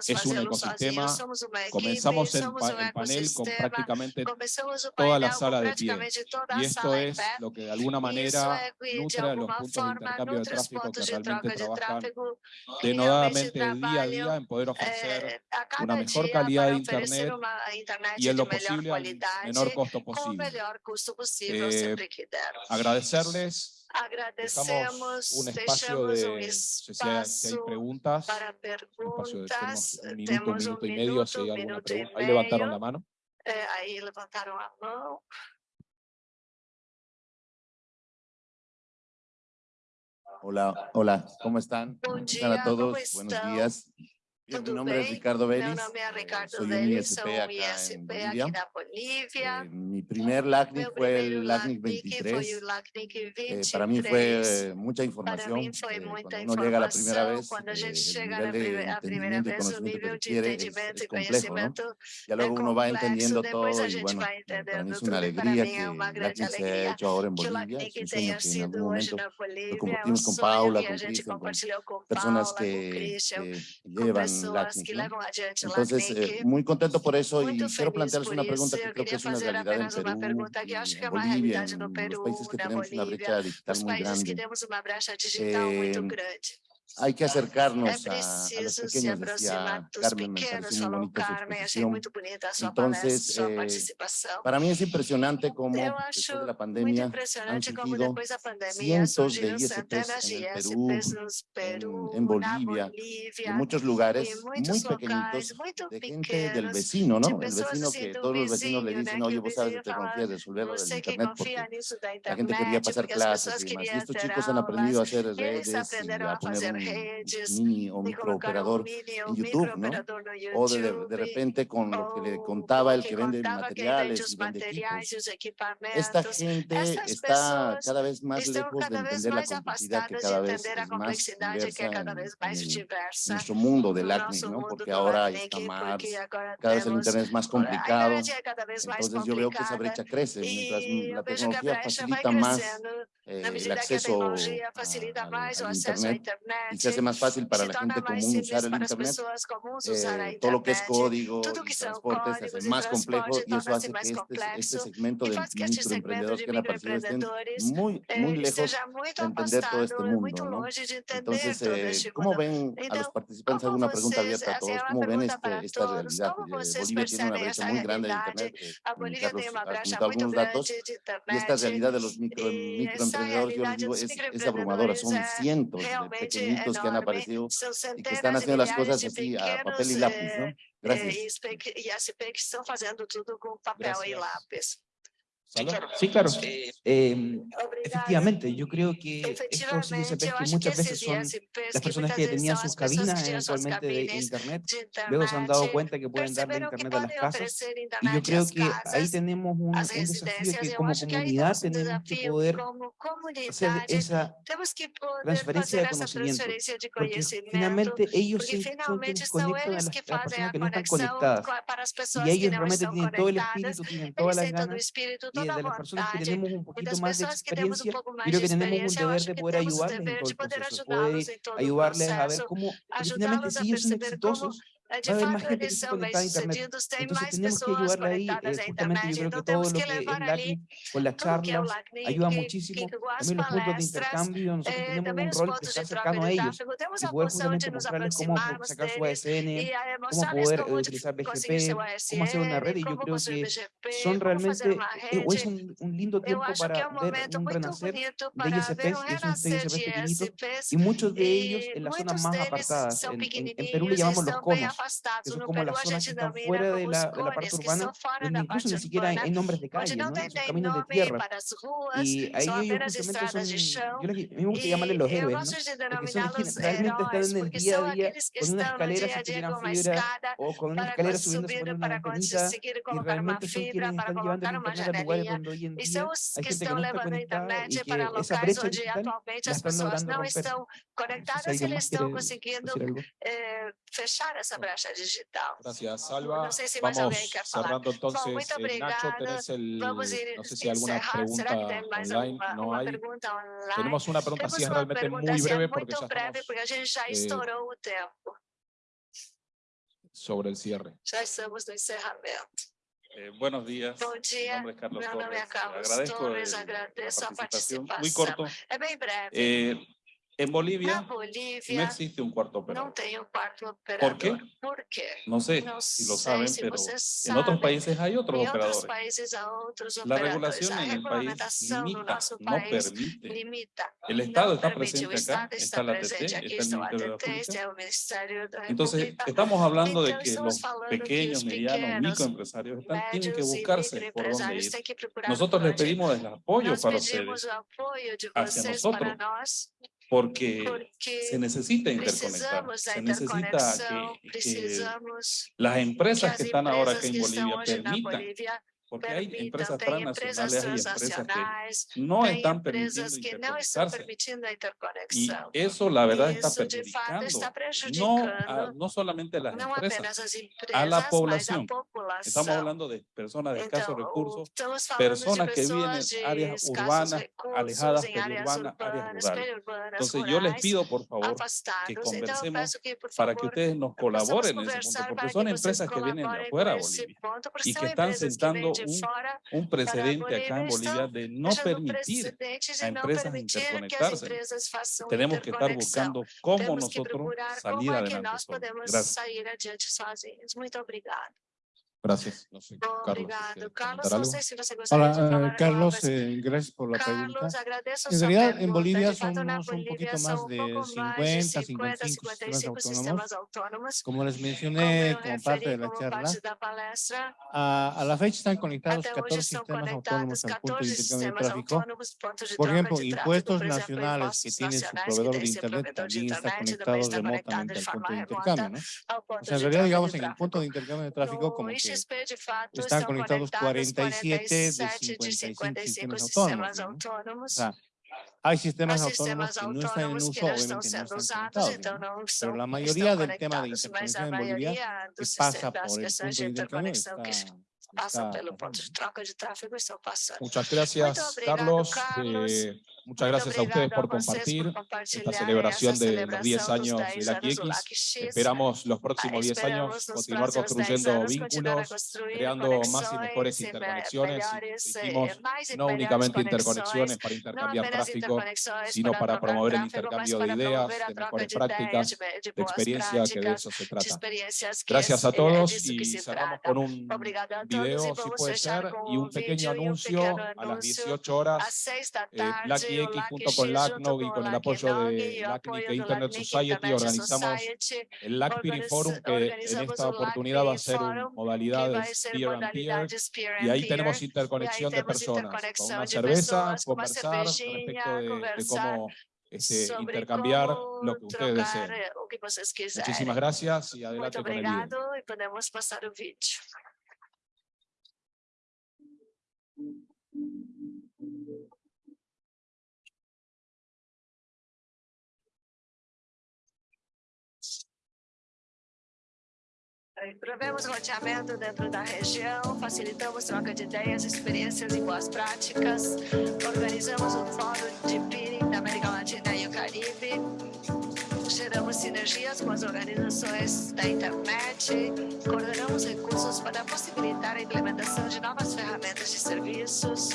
es un ecosistema. Comenzamos el, pa el panel con prácticamente toda la sala de pie. Y esto es lo que de alguna manera no de alguna forma no transportes de troca de tráfego denodadamente día a día en poder ofrecer una mejor calidad de internet, y en lo posible al menor costo posible. Eh, agradecerles Agradecemos, un espacio de, un espacio si hay, si hay preguntas, para preguntas, un de, un minuto, un minuto, un minuto, y medio, si hay alguna pregunta. Ahí levantaron la mano. Eh, ahí levantaron la mano. Hola, hola, ¿cómo están? Bom ¿Cómo están a mi nombre es Ricardo Vélez. Soy un ISP acá en Bolivia. Eh, mi primer LACNIC fue el LACNIC 23. Eh, para mí fue mucha información. Eh, cuando uno llega la primera vez, eh, el nivel de entendimiento y conocimiento que es, complejo, ¿no? Luego uno va entendiendo todo y bueno, eh, es una alegría que el LACNIC se ha hecho ahora en Bolivia. Es con Paula, con Cristian, con personas que llevan LACNIC. ¿no? Entonces, eh, muy contento por eso y quiero plantearles una pregunta que creo que es una realidad en Perú, en Bolivia, en los países que tenemos una brecha digital muy grande. Eh, hay que acercarnos a, a, los pequeños, decía Carmen, me pareció muy bonita su exposición. Entonces, eh, para mí es impresionante cómo después de la pandemia han surgido cientos de ISPs en el Perú, en, Bolivia, en muchos lugares muy pequeñitos, de gente del vecino, ¿no? El vecino que todos los vecinos le dicen, oye, vos sabes que te confías de resolverlo del internet porque la gente quería pasar clases y demás. Y estos chicos han aprendido a hacer redes y a poner un mini o microoperador en YouTube, ¿no? O de, repente con lo que le contaba el que vende materiales y vende equipos. Esta gente está cada vez más lejos de entender la complejidad que cada vez es más diversa en, nuestro mundo del acné, ¿no? Porque ahora hay más, cada vez el internet es más complicado. Entonces yo veo que esa brecha crece mientras la tecnología facilita más eh, el acceso a, a, internet, e se hace mais fácil para a gente comum usar o internet. Eh, todo lo que es código, transporte se hace más complejo y eso hace que este, este segmento de microemprendedores que han aparecido estén muy, muy lejos de entender todo este mundo. ¿no? Entonces, eh, ¿cómo ven a los participantes? Hago una pregunta este, abierta a todos. ¿Cómo ven este, esta realidad? Bolivia tiene una brecha muy grande de internet. Eh, Carlos algunos datos y esta realidad de los microemprendedores, yo les digo, es, es abrumadora. Son cientos de pequeños enorme, que han aparecido y que están haciendo las cosas así pequeños, a papel y lápiz, ¿no? Eh, eh, Gracias. E, as IPECs estão fazendo tudo com papel Gracias. e lápis. Sí, claro. Em, efectivamente, yo creo que esto sí que muchas veces son las personas que tenían sus cabinas eventualmente de Internet, luego se han dado cuenta que pueden darle Internet a las casas. Y yo creo que ahí tenemos un, desafío que como comunidad tenemos que poder hacer esa transferencia de conocimiento. Porque finalmente ellos sí son quienes conectan a las, a las personas que no están conectadas. Y ellos realmente tienen todo el espíritu, tienen todas las ganas que de las personas que tenemos un poquito más de experiencia, creo que tenemos un deber de poder ayudarles en todo el proceso, poder ayudarles a ver cómo definitivamente sí son exitosos de Ahora, facto, en esos meses sentidos tem mais pessoas conectadas à internet, então temos que levar ali con las charlas, ayuda muchísimo, también los puntos de intercambio, nosotros tenemos un rol que está cercano a ellos, y poder justamente mostrarles cómo sacar su ASN, cómo poder eh, utilizar BGP, cómo hacer una red, y yo creo que son realmente, eh, o es un, un lindo tiempo para ver un renacer de ISPs, que son ISPs pequeñitos, y muchos de ellos en las zonas más apartadas, en, en Perú le llamamos los conos, que son como las zonas que están fuera de la, de la parte urbana, donde incluso ni siquiera hay nombres de calles, ¿no? Son caminos de tierra. Y ahí ellos justamente son, yo les, a mí me gusta llamarles los héroes. Porque son realmente están en el día a día con una escalera si fibra o con una escalera subiéndose por una antenita y realmente son quienes están llevando el internet a lugares donde hoy en día hay gente que no está conectada y que esa brecha digital están logrando romper. Entonces. Gracias, Salva. No sé si más Vamos cerrando entonces. muito Eh, Nacho, tenés el, Vamos ir no sé si alguna encerrar. Será que pregunta tem mais online, alguma no hay. pergunta online? Tenemos una pregunta Temos así es uma realmente pergunta muy breve porque muito ya breve, estamos porque a gente já eh, estourou o tempo. sobre el cierre. Já estamos no encerramento. Eh, buenos días. Bom Mi nombre es Carlos meu nome é Torres. Carlos Agradezco Torres, el- la agradeço a participación. participação. Muy corto. É bem breve. En Bolivia Na no existe un cuarto operador. Por quê? No sé Não si lo saben, pero en otros países hay otros operadores. países La operadores. regulación en el país no limita, no país permite. limita. El Estado está permite. Presente acá, está la aqui, está el Ministerio de la Entonces, estamos hablando de que los pequeños, os medianos, microempresarios están, tienen que buscarse por dónde ir. Nosotros les pedimos el apoyo para ustedes. hacia nosotros. Porque porque se necesita interconectar, se necesita que, las empresas as que están ahora acá en Bolivia permitan, porque hay empresas transnacionales, hay empresas que no están permitiendo que a Y eso la verdad está perjudicando no, a- no solamente a las empresas, a la población. Estamos hablando de personas de escasos recursos, personas que viven en áreas urbanas, recursos, alejadas, periurbanas, áreas rurales. Entonces yo les pido por favor que conversemos peço que, por para que ustedes nos colaboren en ese punto, porque son empresas que vienen de afuera Bolivia y que están sentando un, un precedente acá en Bolivia de no permitir a empresas interconectarse. Tenemos que estar buscando cómo nosotros salir adelante Gracias. Muito obrigado. Gracias. No sé, Carlos, Obrigado. ¿quiere Carlos, se você gostaria de Hola, eh, Carlos, eh, gracias por la Carlos, pregunta. En realidad, en. Bolivia somos un poquito más de pouco mais de 50, 50, 55 55 sistemas autónomos. Como les mencioné como parte de la charla, a, a la fecha están conectados até 14 hoje estão sistemas autónomos al punto de 14 intercambio de tráfico. Por ejemplo, impuestos nacionales que tiene su proveedor de Internet también está conectado remotamente al punto de intercambio, ¿no? O sea, en realidad, digamos, en el punto de intercambio de tráfico, No como que IXP, de fato, están estão conectados conectados 47 de 47 de 55 55 sistemas autônomos. ¿no? O sea, hay sistemas autónomos que no están en uso, que obviamente no están Pero la mayoría del tema de interconexión en Bolivia que pasa por el questões punto de de intercambio interconexão que está, passam está pelo ponto pasando. de troca de tráfego estão passando. Muchas Muito gracias, obrigado, Carlos. Carlos. Eh, muchas gracias a ustedes por compartir esta celebración de los 10 celebração dos años 10 de QX. LACX. Esperamos los próximos 10 Esperamos años continuar próximos 10 construyendo vínculos, creando más y mejores me- interconexiones. Eh, dijimos, no únicamente interconexiones para intercambiar tráfico, sino para promover el intercambio de ideas, de mejores prácticas, de, experiencia, que de eso se trata. Gracias a todos disso que y cerramos con un todos video, si puede ser, y un pequeño anuncio a las anúncio 18 horas. às 6 da Eh, Lucky o X junto LACX con LACNOG y con el apoyo de LACNIC e Internet Society organizamos el LACPIRI Forum que en esta oportunidad va a ser modalidades ser peer and peer modalidades peer y ahí tenemos interconexión de personas con una cerveza, conversar respecto de, de cómo este, intercambiar lo que ustedes deseen. eh. Muchísimas gracias y adelante con el video. Obrigado podemos passar o vídeo. Provemos roteamento dentro da região, facilitamos troca de ideias, experiências e boas práticas, organizamos um fórum de peering da América Latina e o Caribe, geramos sinergias com as organizações da internet, coordenamos recursos para possibilitar a implementação de novas ferramentas de serviços,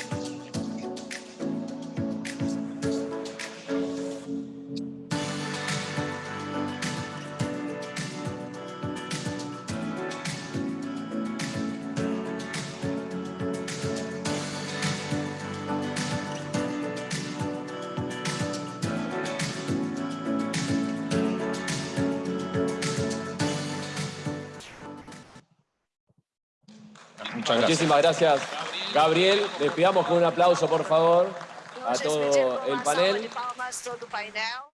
Muchas gracias. Muchísimas gracias, Gabriel. Les pidamos con un aplauso, por favor, a todo el panel.